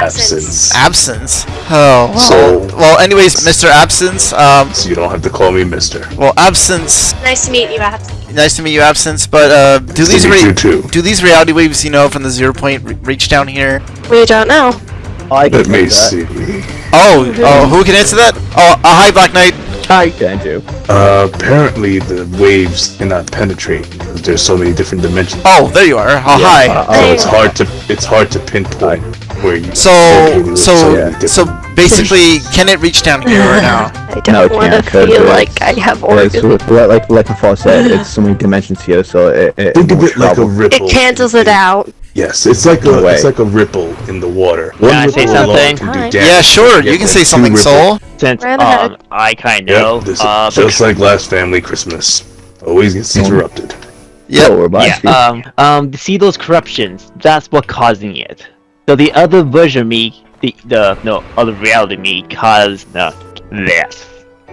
Absence. Absence. Oh, well. So- well, anyways, Mr. Absence, um, So you don't have to call me Mister. well, Absence, Nice to meet you, Absence. nice to meet you, Absence, but, uh, do Nice these re- too. do these reality waves, you know, from the zero point re- reach down here? We don't know. I can Let me that. see. Oh, oh, who can answer that? Oh, uh, hi, Black Knight. Tight. Can do. Uh, apparently the waves cannot penetrate because there's so many different dimensions. Oh, there you are. Oh, hi. Uh, so it's hard to it's hard to pinpoint where you. So, located so, many different- so [laughs] basically, can it reach down here right now? [laughs] I don't it want to feel like I have It's, organs. like like like the fall said, it's so many dimensions here, so it, it Think of it like a ripple. It cancels it out. Yes, it's like No a way. it's like a ripple in the water. Can I say something? do Hi. damage. Yeah, sure. You can like say something. Soul. Since um, I kind Yep, this uh, is just like last family Christmas. Always gets interrupted. Yep. Oh, we're about yeah, to. um, um, see those corruptions, that's what causing it. So the other version of me, the, the, no, other reality me caused uh, this.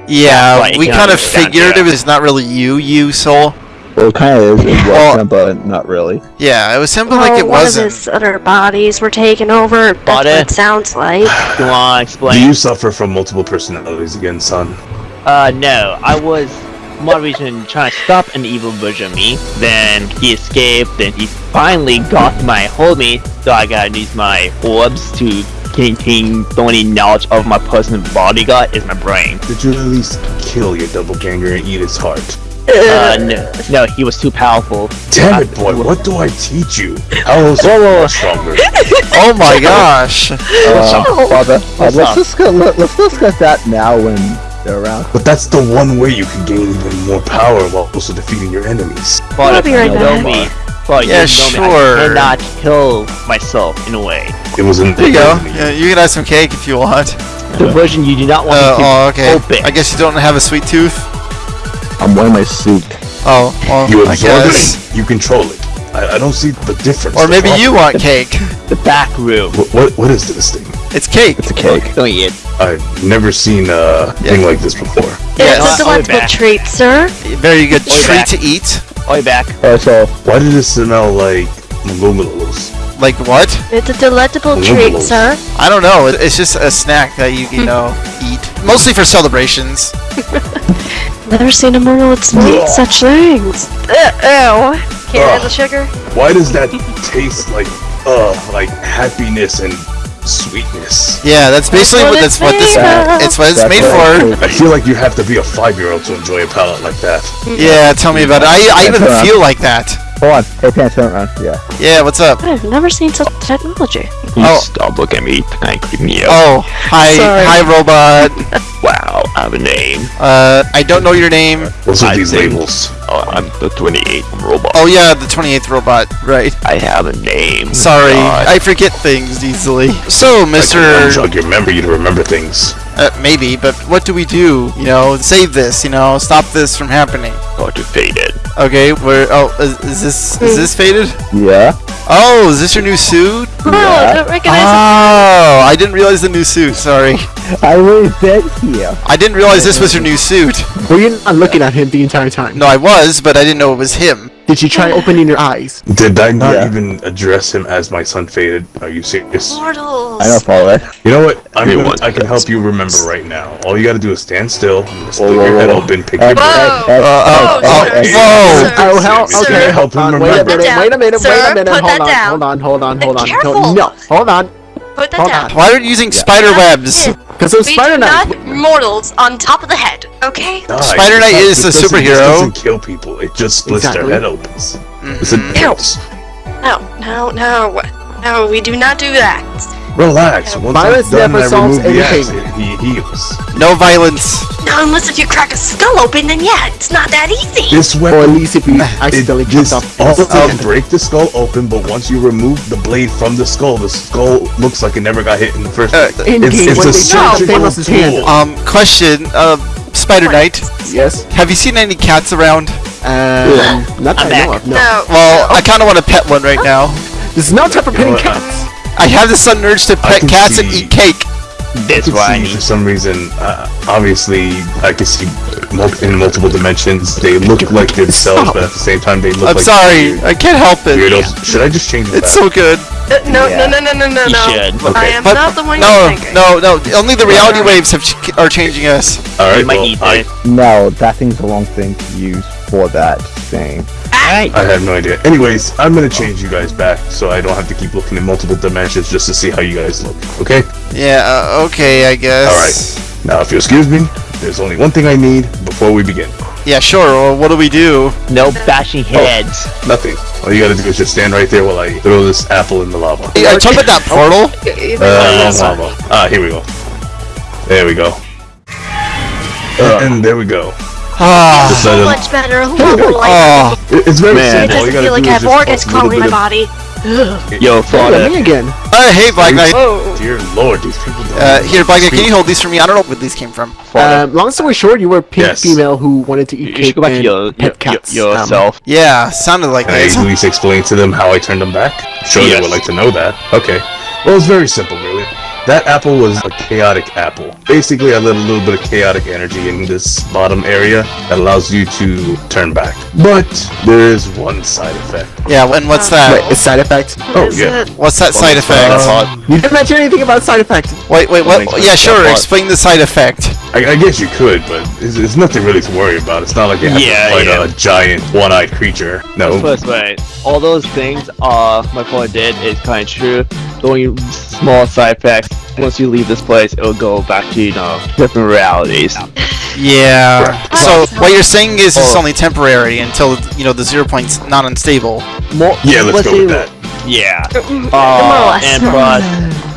Yeah, we kind of figured yeah. it was not really you, you, Soul. Well, it kind of is. It Well- was him, but not really. Yeah, it was simply like oh, it one of wasn't. his other bodies were taken over. That's what it sounds like. Do you want to Do you suffer from multiple personalities again, son? Uh, no, I was more reason trying to stop an evil version of me. Then he escaped. Then he finally got my hold me. So I gotta use my orbs to contain the only knowledge of my personal bodyguard is my brain. Did you at least kill your double doppelganger and eat its heart? Uh, [laughs] no, no, he was too powerful. Damn it, boy! What do I teach you? How else Whoa, whoa, whoa. stronger? [laughs] Oh my gosh. Uh, Father, uh, let's up? discuss let, let's discuss that now when they're around. But that's the one way you can gain even more power while also defeating your enemies. But I'll if be you right know back. but Yeah, you know sure. me, I cannot kill myself in a way. It was in There you go. Yeah, you can have some cake if you want. The version you do not want Uh, to oh, okay. open. I guess you don't have a sweet tooth. I'm wearing my suit. Oh, well, You I guess. it, you control it. I, I don't see the difference. Or the maybe you want cake. [laughs] the back room. What, what what is this thing? It's cake. It's a cake. Don't eat it. I've never seen a thing like this before. Yes. It's a I'll be delectable treat, sir. Very good Way treat back. to eat. Oi, back. Uh, so Why did it smell like Malumalolos? Like what? It's a delectable treat, sir. I don't know. It's just a snack that you, you know, eat. Mostly for celebrations. [laughs] Never seen a mortal eat such things. Ew. Can't handle sugar? Why does that taste like uh like happiness and sweetness? Yeah, that's basically what that's what this made it's what it's That's made what for. I feel like you have to be a five year old to enjoy a palette like that. Yeah, tell me about it. I, I even feel like that. Hold on. Hey, pants, turn around. Yeah. Yeah, what's up? I've never seen such technology. Oh. Stop looking at me. Can I me out? Oh, hi, Sorry. hi, robot. [laughs] Wow, I have a name. Uh, I don't know your name. What's with these think- labels? Oh, I'm the 28th robot. Oh yeah, the 28th robot. Right. I have a name. Sorry, God. I forget things easily. [laughs] So, Mr. I Mister, can jog your memory to remember things. uh, maybe, but what do we do? You know, save this. You know, stop this from happening. Got to fade it. Okay, where? Oh, is, is this is this Faded? Yeah. Oh, is this your new suit? Oh, I don't recognize Oh, I didn't realize the new suit. Sorry, [laughs] I was dead here. I didn't realize this was your new suit. Were you not looking at him the entire time? No, I was, but I didn't know it was him. Did you try opening your eyes? Did I not Yeah. even address him as my son Faded? Are you serious? mortals. I don't follow that. You know what? I'm gonna, Everyone I can help you remember right now. All you gotta do is stand still, split whoa, your head whoa. open, pick Hey, your brain. Whoa. hey, hey, Uh, hey, oh, hey, oh, hey. whoa. Sir, Oh hell! sir, Okay, help him hold on, wait a remember. minute, wait a minute, Sir, wait a minute. put Hold that on, down. hold on, hold on, hold on. Careful. No, hold on. Put that Hold down. on. Why are you using spider webs? Because those We Spider do Knight. not mortals on top of the head, okay? Die. Spider Knight is a superhero. It doesn't kill people. It just splits Exactly. their head open. It's a Mhm. difference. No, no, no. No, we do not do that. Relax. Once Violence I'm done, never I solves anything. acid. He heals. No violence. No, unless if you crack a skull open, then yeah, it's not that easy. This Or at weapon. least if you It accidentally chopped just off. also can break the skull open, but once you remove the blade from the skull, the skull looks like it never got hit in the first Uh, place. In It's, game, it's when a they chopped surgical Thanos' hand. tool. Um, question. Uh, Spider Knight. Yes. Have you seen any cats around? Um, not that I'm I back. know of. No. No. Well, I kind of want to pet one right now. This is no time for petting what, uh, cats. I have the sudden urge to pet can cats and eat cake. That's why I need. for some reason, uh, obviously, I can see in multiple dimensions. They look like themselves, but at the same time, they look I'm like sorry, I can't help it. weirdos. Should I just change it? It's back? so good. Uh, no, no, no, no, no, no, You no. should. I Okay. am But- not the one No, you're thinking. no, no. Only the reality waves have ch- are changing us. All right. Might Well, need I. No, that thing's the wrong thing to use for that thing. I have no idea. Anyways, I'm gonna change you guys back so I don't have to keep looking in multiple dimensions just to see how you guys look. Okay. Yeah. Uh, okay, I guess. All right. Now, if you'll excuse me, there's only one thing I need before we begin. Yeah, sure. Well, what do we do? No bashing heads. Nothing. All you gotta do is just stand right there while I throw this apple in the lava. Hey, I talking about that portal. Uh, wrong lava. Ah, here we go. There we go. And, and there we go. Ah. Just So much better. [laughs] Oh, It- It's very Man. Simple. All doesn't gotta feel like do I have organs crawling in my body. Yo, Yeah, Florida. me again. uh, hey, Black Knight. Dear Lord, these people don't. Uh, here, Black Knight, can you hold these for me? I don't know where these came from. Um, long story short, you were a pink Yes. female who wanted to eat You cake should go back and your, your, pet cats. your, Um, yourself. Yeah, sounded like Can I this. at least explain to them how I turned them back? Sure, they would like to know that. Okay. Well, it's very simple, really. That apple was a chaotic apple. Basically, I let a little bit of chaotic energy in this bottom area that allows you to turn back. But there is one side effect. Yeah, and what's that? Wait, a side effect? Oh, yeah. it- What's that side effect? You didn't mention anything about side effect. Wait, wait, what? Makes Yeah, sure. Explain the side effect. I, I guess you could, but it's, it's nothing really to worry about. It's not like you have Yeah, to fight yeah. a giant one-eyed creature. No. First, wait. All those things uh my father did is kind of true. The only small side effects. Once you leave this place, it'll go back to you know different realities. Yeah. So what you're saying is it's Oh. only temporary until you know the zero point's not unstable. More. Yeah, let's go with that. Yeah. More or Uh, less. and plus,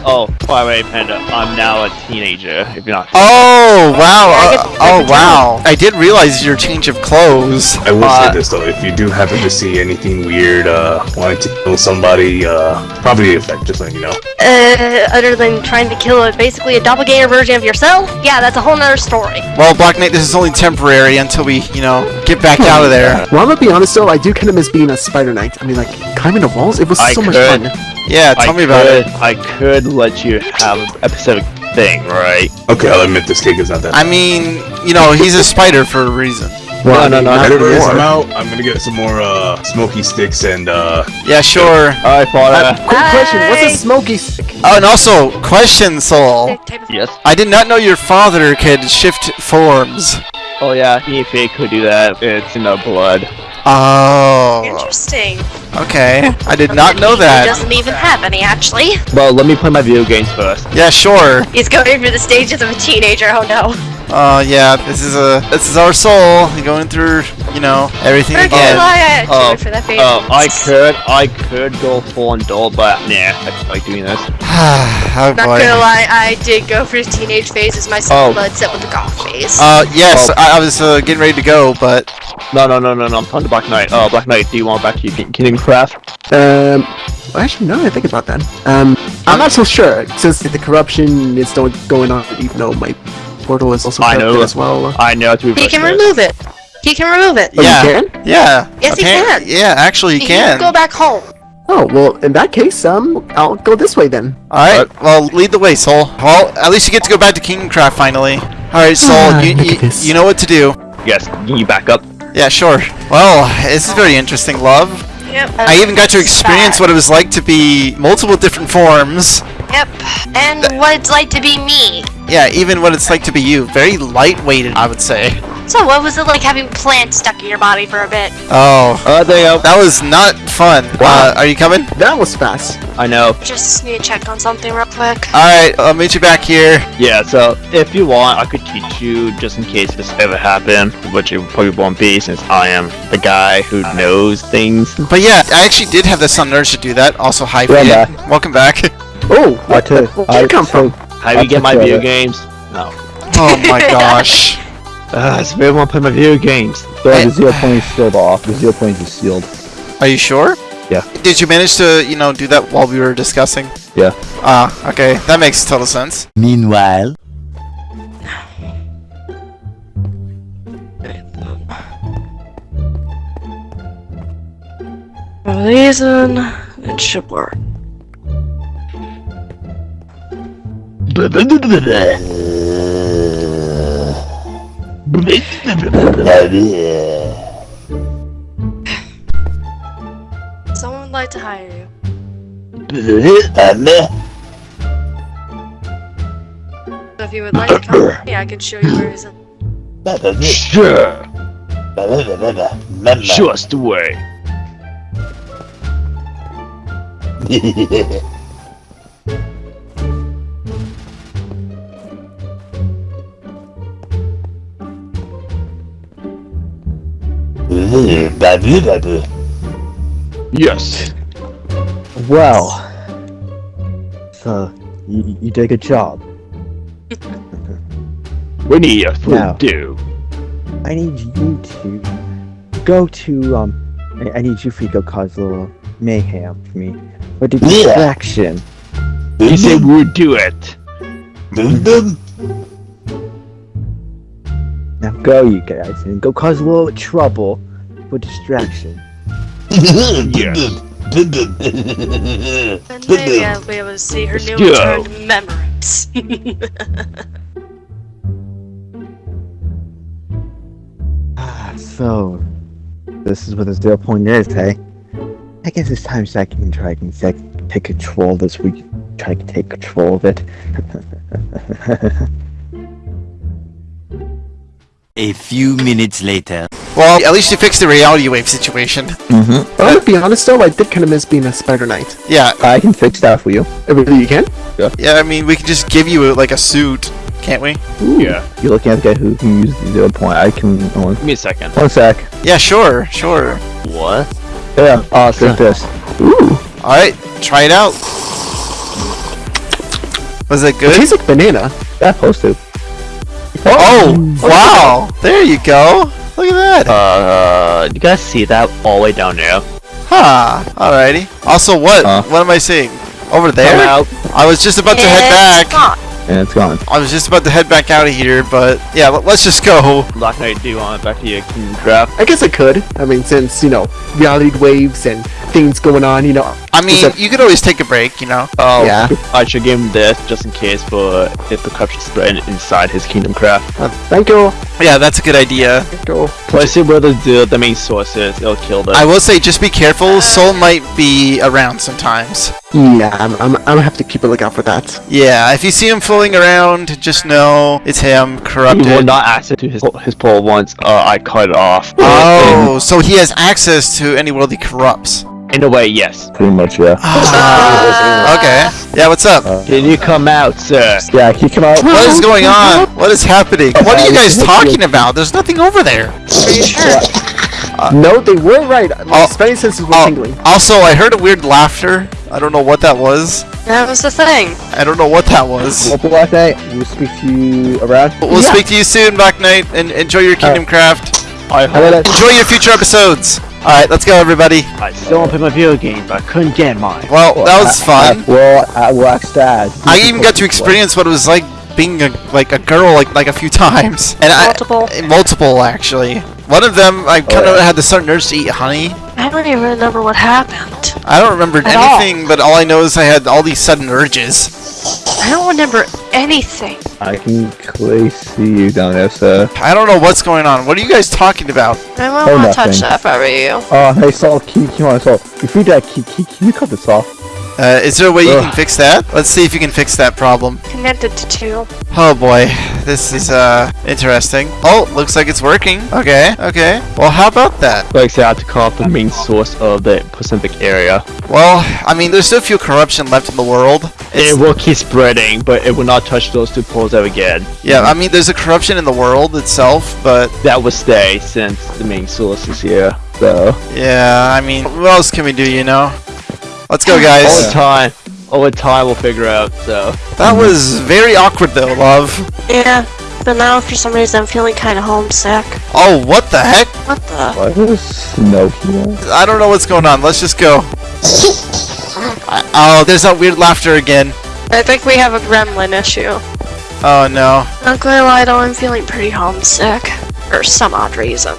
oh, by the way, Panda, I'm now a teenager. If you're not. Oh wow! Uh, oh wow! I did realize your change of clothes. I will Uh, say this though, if you do happen to see anything weird, uh, wanting to kill somebody, uh, probably the effect, just letting you know. Uh, other than trying to kill a basically a doppelganger version of yourself, yeah, that's a whole nother story. Well, Black Knight, this is only temporary until we, you know, get back out of there. Well, I'm gonna be honest though, I do kind of miss being a Spider Knight. I mean, like climbing the walls, it was I so much fun. Yeah, tell I me about could, it. I could let you have a specific thing, right? Okay, I'll admit this cake is not that. I mean, you know, he's a spider for a reason. Well, no, no, not Whenever it is. I'm out, I'm gonna get some more uh, smoky sticks and uh, Yeah, sure. Alright, father. Uh, quick question: What's a smoky stick? Oh, and also, question, Soul. Yes. I did not know your father could shift forms. Oh yeah, if it could do that, it's in the blood. Oh, Interesting. okay. I did not know that. He doesn't even have any, actually. Well, let me play my video games first. Yeah, sure. He's going through the stages of a teenager. Oh no. Oh, yeah. This is a this is our soul going through, you know, everything Very again. I Oh, actually for that phase. Oh, I could, I could go full on dull, but nah, I just like doing this. [sighs] oh Not boy. gonna lie, I did go for the teenage phase as my Oh. blood set with the goth phase. Uh, yes, Oh. I, I was uh, getting ready to go, but No, no, no, no, no. I'm talking to Black Knight. Oh, Black Knight, do you want back to your Kingdom Craft? Um, well, actually, no. I think about that, um, I'm not so sure since the corruption is still going on, even though my portal is also I know. as well. I know to he can this. remove it. He can remove it. Oh, yeah, you can? yeah. Yes, he can. Yeah, actually, he can. go back home. Oh well, in that case, um, I'll go this way then. All right. Well, lead the way, Soul. Well, at least you get to go back to Kingcraft finally. All right, Soul. Ah, you, you, you know what to do. Yes, can you back up? Yeah, sure. Well, this is very interesting, love. Yep. I even got to experience what it was like to be multiple different forms. Yep. And what it's like to be me. Yeah, even what it's like to be you. Very lightweighted, I would say. So what was it like having plants stuck in your body for a bit? Oh, Uh, there you go. that was not fun. Uh, are you coming? That was fast. I know. Just need to check on something real quick. All right, I'll meet you back here. Yeah, so if you want, I could teach you just in case this ever happened, which it probably won't be since I am the guy who knows things. But yeah, I actually did have the sun urge to do that. Also, hi, Yeah, Welcome back. Oh, I what, too. where'd you come from? How do I'll you get my take video it. games? No. oh [laughs] my gosh. Uh, I just really want to play my video games. So the zero point is sealed off. The zero point is sealed. Are you sure? Yeah. Did you manage to, you know, do that while we were discussing? Yeah. Ah, okay. That makes total sense. Meanwhile. Reason it should work. Someone would like to hire you. So if you would like to come with me, I can show you where his Sure. Just wait. [laughs] Yes. Well, so you, you did a good job. Need a food Now. do. I need you to go to um. I, I need you to go cause a little mayhem for me. For the Yeah. distraction. He said we would do it. Now go, you guys, and go cause a little trouble for distraction. Yes. And maybe I'll be able to see her new returned memories. [laughs] Ah, so this is what the zero point is, hey? I guess it's time so I can try and take take control of this. We try to take control of it. [laughs] A few minutes later. Well, at least you fixed the reality wave situation. mm-hmm. Well, to be honest though, I did kind of miss being a Spider Knight. Yeah, I can fix that for you. Uh, Really, you can? yeah. Yeah, I mean, we can just give you like a suit, can't we? Yeah. You're looking at the guy who can use the zero point. I can. One, Give me a second. one sec. Yeah, sure, sure. What? Yeah. Oh, Drink this. Ooh. All right, try it out. Was it It good? tastes like banana. Yeah, posted. Oh, wow! There you go. Look at that. Uh, you guys see that all the way down there? Huh. Alrighty. Also, what? Huh? What am I seeing? Over there? out. I was just about to head back. gone. And it's gone. I was just about to head back out of here, but yeah, let- let's just go. Black Knight, do you want back to your Kingdom Craft? I guess I could. I mean, since, you know, reality waves and things going on, you know. I mean, Except- you could always take a break, you know. Oh, Yeah. I should give him this just in case for if the corruption spread inside his Kingdom Craft. Uh, thank you. Yeah, that's a good idea. Thank you. Place it where the, the, the main source is, it'll kill them. I will say, just be careful. Soul might be around sometimes. Yeah, I'm, I'm, I'm gonna have to keep a lookout for that. Yeah, if you see him fooling around, just know it's him, corrupted. He will corrupted. not access to his his pole once uh, I cut it off. Oh, so he has access to any world he corrupts. In a way, yes. Pretty much, yeah. Ah, okay. Yeah, what's up? Can you come out, sir? Yeah, he come out. What is going on? What is happening? What are you guys talking about? There's nothing over there. Are you sure? no, they were right. My oh, spidey senses were tingling. Also, I heard a weird laughter. I don't know what that was. That was the thing. I don't know what that was. Well, Black Knight, we'll speak to you around. We'll Yeah. speak to you soon, Black Knight, and enjoy your Kingdom Craft. I hope. Enjoy your future episodes. All right, let's go, everybody. I still want to play my video game, but I couldn't get mine. Well, that was fun. well, I will ask Dad. I even got to experience what it was like being a, like a girl like like a few times, and Multiple. I multiple actually. One of them, I kind of oh, yeah. had to start nurse to eat honey. I don't even remember what happened. I don't remember At all. anything, but all I know is I had all these sudden urges. I don't remember anything. I can clearly see you down there, sir. I don't know what's going on. What are you guys talking about? I won't Oh, want to touch that if I were you. Oh, hey, Soul, can, can you want Soul? If you that, can, can, can you cut this off? Uh, is there a way you can fix that? Let's see if you can fix that problem. Connected to two. Oh boy, this is uh interesting. Oh, looks like it's working. Okay, okay. Well, how about that? Like I said, I had to call up the main source of the Pacific area. Well, I mean, there's still a few corruption left in the world. It will keep spreading, but it will not touch those two poles ever again. yeah, I mean, there's a corruption in the world itself, but That will stay since the main source is here. So yeah, I mean, what else can we do? You know? Let's go, over guys. time, over time we'll figure out. So That was very awkward, though, love. Yeah, but now for some reason I'm feeling kind of homesick. Oh, what the heck? What the? What is snow? I don't know what's going on. Let's just go. Oh, there's that weird laughter again. I think we have a gremlin issue. Oh no. Not gonna lie though, I'm feeling pretty homesick. For some odd reason.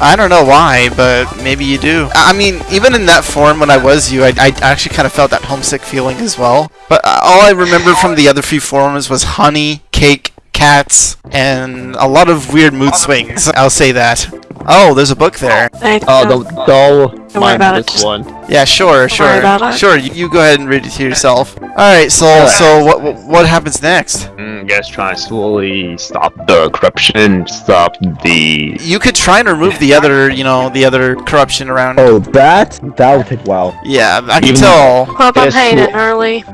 I don't know why, but maybe you do. I I mean, even in that form when I was you, I, I actually kind of felt that homesick feeling as well. But uh, all I remember from the other three forms was honey, cake, cats, and a lot of weird mood swings. I'll say that. Oh, there's a book there. I oh, the, the Don't worry Mine about it. one. Yeah, sure, sure, worry about it. sure. You, you go ahead and read it to yourself. All right, so so what what- what happens next? Mm, guess trying to slowly stop the corruption, stop the. You could try and remove the other, you know, the other corruption around. Oh, that that would take a while. Yeah, I can Even- tell. Hope I'm Yes, paying well- it early.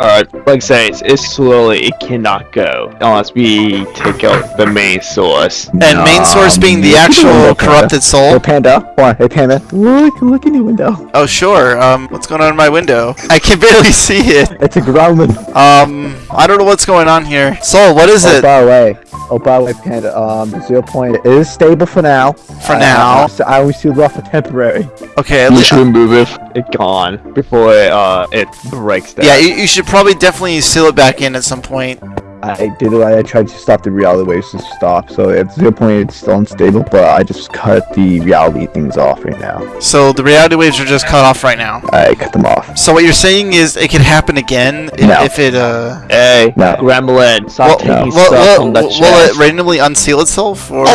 Alright, like I say, it's, it's slowly, it cannot go unless we take out the main source. And main source being the look at the actual window, corrupted Hey soul. Panda, come on, hey Panda, look, look in your window. Oh sure. Um, what's going on in my window? I can barely [laughs] see it. It's a gremlin. Um, I don't know what's going on here. Soul, what is Oh, it? by the way, oh, by the way, Panda, um, zero point is stable for now. For Uh, now. so I only see it off for temporary. Okay, at We least. should remove it, it gone before it, uh, it breaks down. Yeah, you, you should probably definitely seal it back in at some point. I did it. I tried to stop the reality waves to stop. So at zero point, it's still unstable, but I just cut the reality things off right now. So the reality waves are just cut off right now. I cut them off. So what you're saying is it could happen again if, No. if it uh. Hey, No. Gremlin, stop Well, taking will, stuff will, from the will chest. it randomly unseal itself, or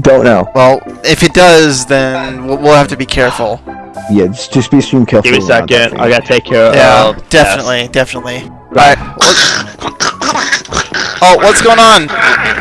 Don't know. well, if it does, then we'll, we'll have to be careful. Yeah, just, just be extreme careful. Give me a second. I gotta take care Yeah, of definitely, definitely. Alright. Oh, what's going on?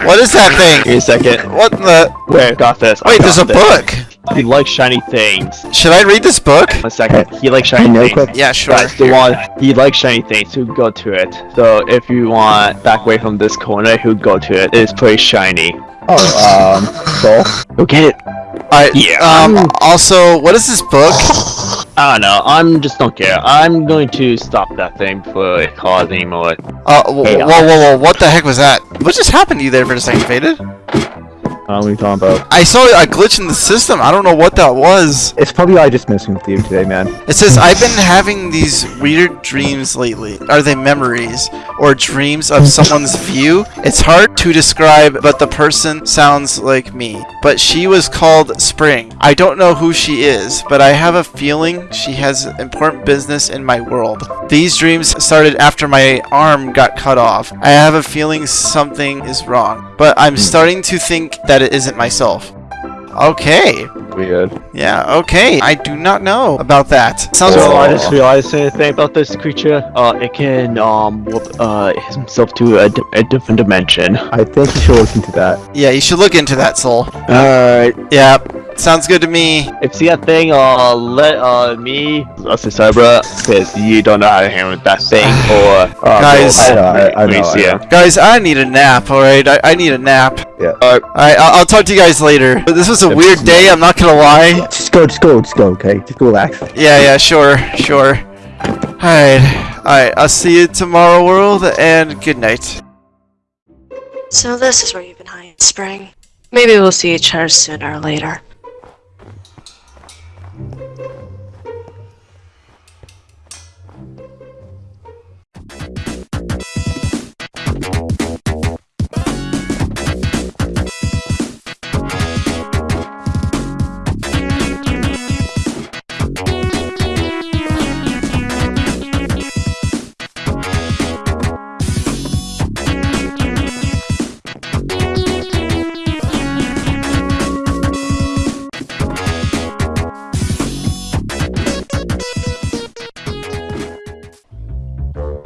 What is that Give thing? me a second. What the? Wait, got this. I Wait, got there's a this. book. He likes shiny things. Should I read this book? A second. He likes shiny no things. quick. Yeah, sure. Guys, the one he likes shiny things, who go to it. So if you want back away from this corner, who go to it. It's pretty shiny. Oh, um, Soul. Go get it. Alright. Yeah. Um. Also, what is this book? [laughs] I don't know. I'm just don't care. I'm going to stop that thing before it causes any more. Uh. Whoa, whoa, whoa, whoa! What the heck was that? What just happened to you there for a second, Faded? What are we talking about? I saw a glitch in the system. I don't know what that was. It's probably I just messing with you today, man. It says I've been having these weird dreams lately. Are they memories or dreams of someone's view? It's hard to describe, but the person sounds like me. But she was called Spring. I don't know who she is, but I have a feeling she has important business in my world. These dreams started after my arm got cut off. I have a feeling something is wrong, but I'm starting to think that it isn't myself. Okay. Weird. Yeah, okay. I do not know about that. Sounds So I just realized anything about this creature. Uh, it can um warp uh himself to a, di- a different dimension. I think you should look into that. Yeah, you should look into that, Soul. Alright. Yeah, sounds good to me. If you see that thing, uh, let uh me, us the Cybra, because you don't know how to handle that thing, [sighs] or uh, Guys- roll- I know, I- I you know, I know. Guys, I need a nap, alright? I, I need a nap. Yeah. Alright. Alright, I'll, I'll talk to you guys later. But this was a weird day, I'm not gonna lie. Just go, just go, just go, okay? Just go relax. Yeah, yeah, sure, sure. Alright, alright, I'll see you tomorrow, world, and good night. So this is where you've been hiding, Spring. Maybe we'll see each other sooner or later.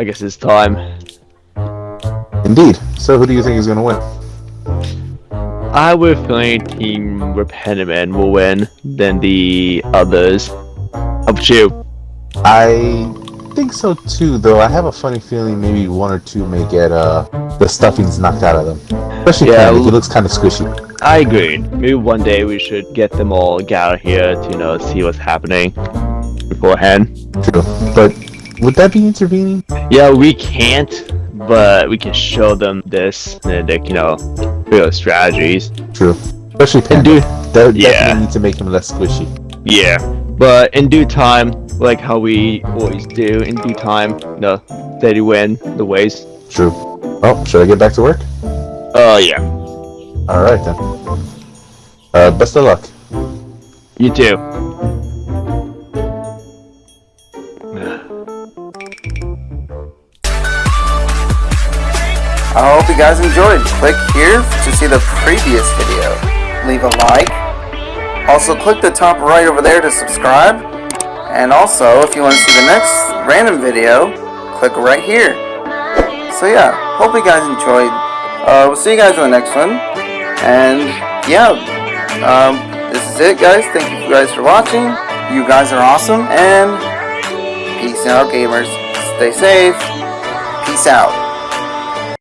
I guess it's time. Indeed. So who do you think is going to win? I would feeling Team Repentiman will win than the others. How about you? I think so too, though. I have a funny feeling maybe one or two may get uh the stuffings knocked out of them. Especially Yeah, Panda, he looks kind of squishy. I agree. Maybe one day we should get them all gathered here to you know see what's happening beforehand. True. But would that be intervening? Yeah, we can't, but we can show them this and like you know real strategies. True. Especially Panda. Dude, That would Yeah. definitely need to make him less squishy. Yeah, but in due time, like how we always do, in due time, no, steady win the ways. True. Oh, should I get back to work? Oh yeah, Alright then. Uh, best of luck. you too. I hope you guys enjoyed. Click here to see the previous video. Leave a like, Also, click the top right over there to subscribe. And also, if you want to see the next random video, click right here. So yeah, hope you guys enjoyed. Uh, we'll see you guys in the next one. And yeah, um, this is it, guys. Thank you guys for watching. You guys are awesome. And peace out, gamers. Stay safe. Peace out.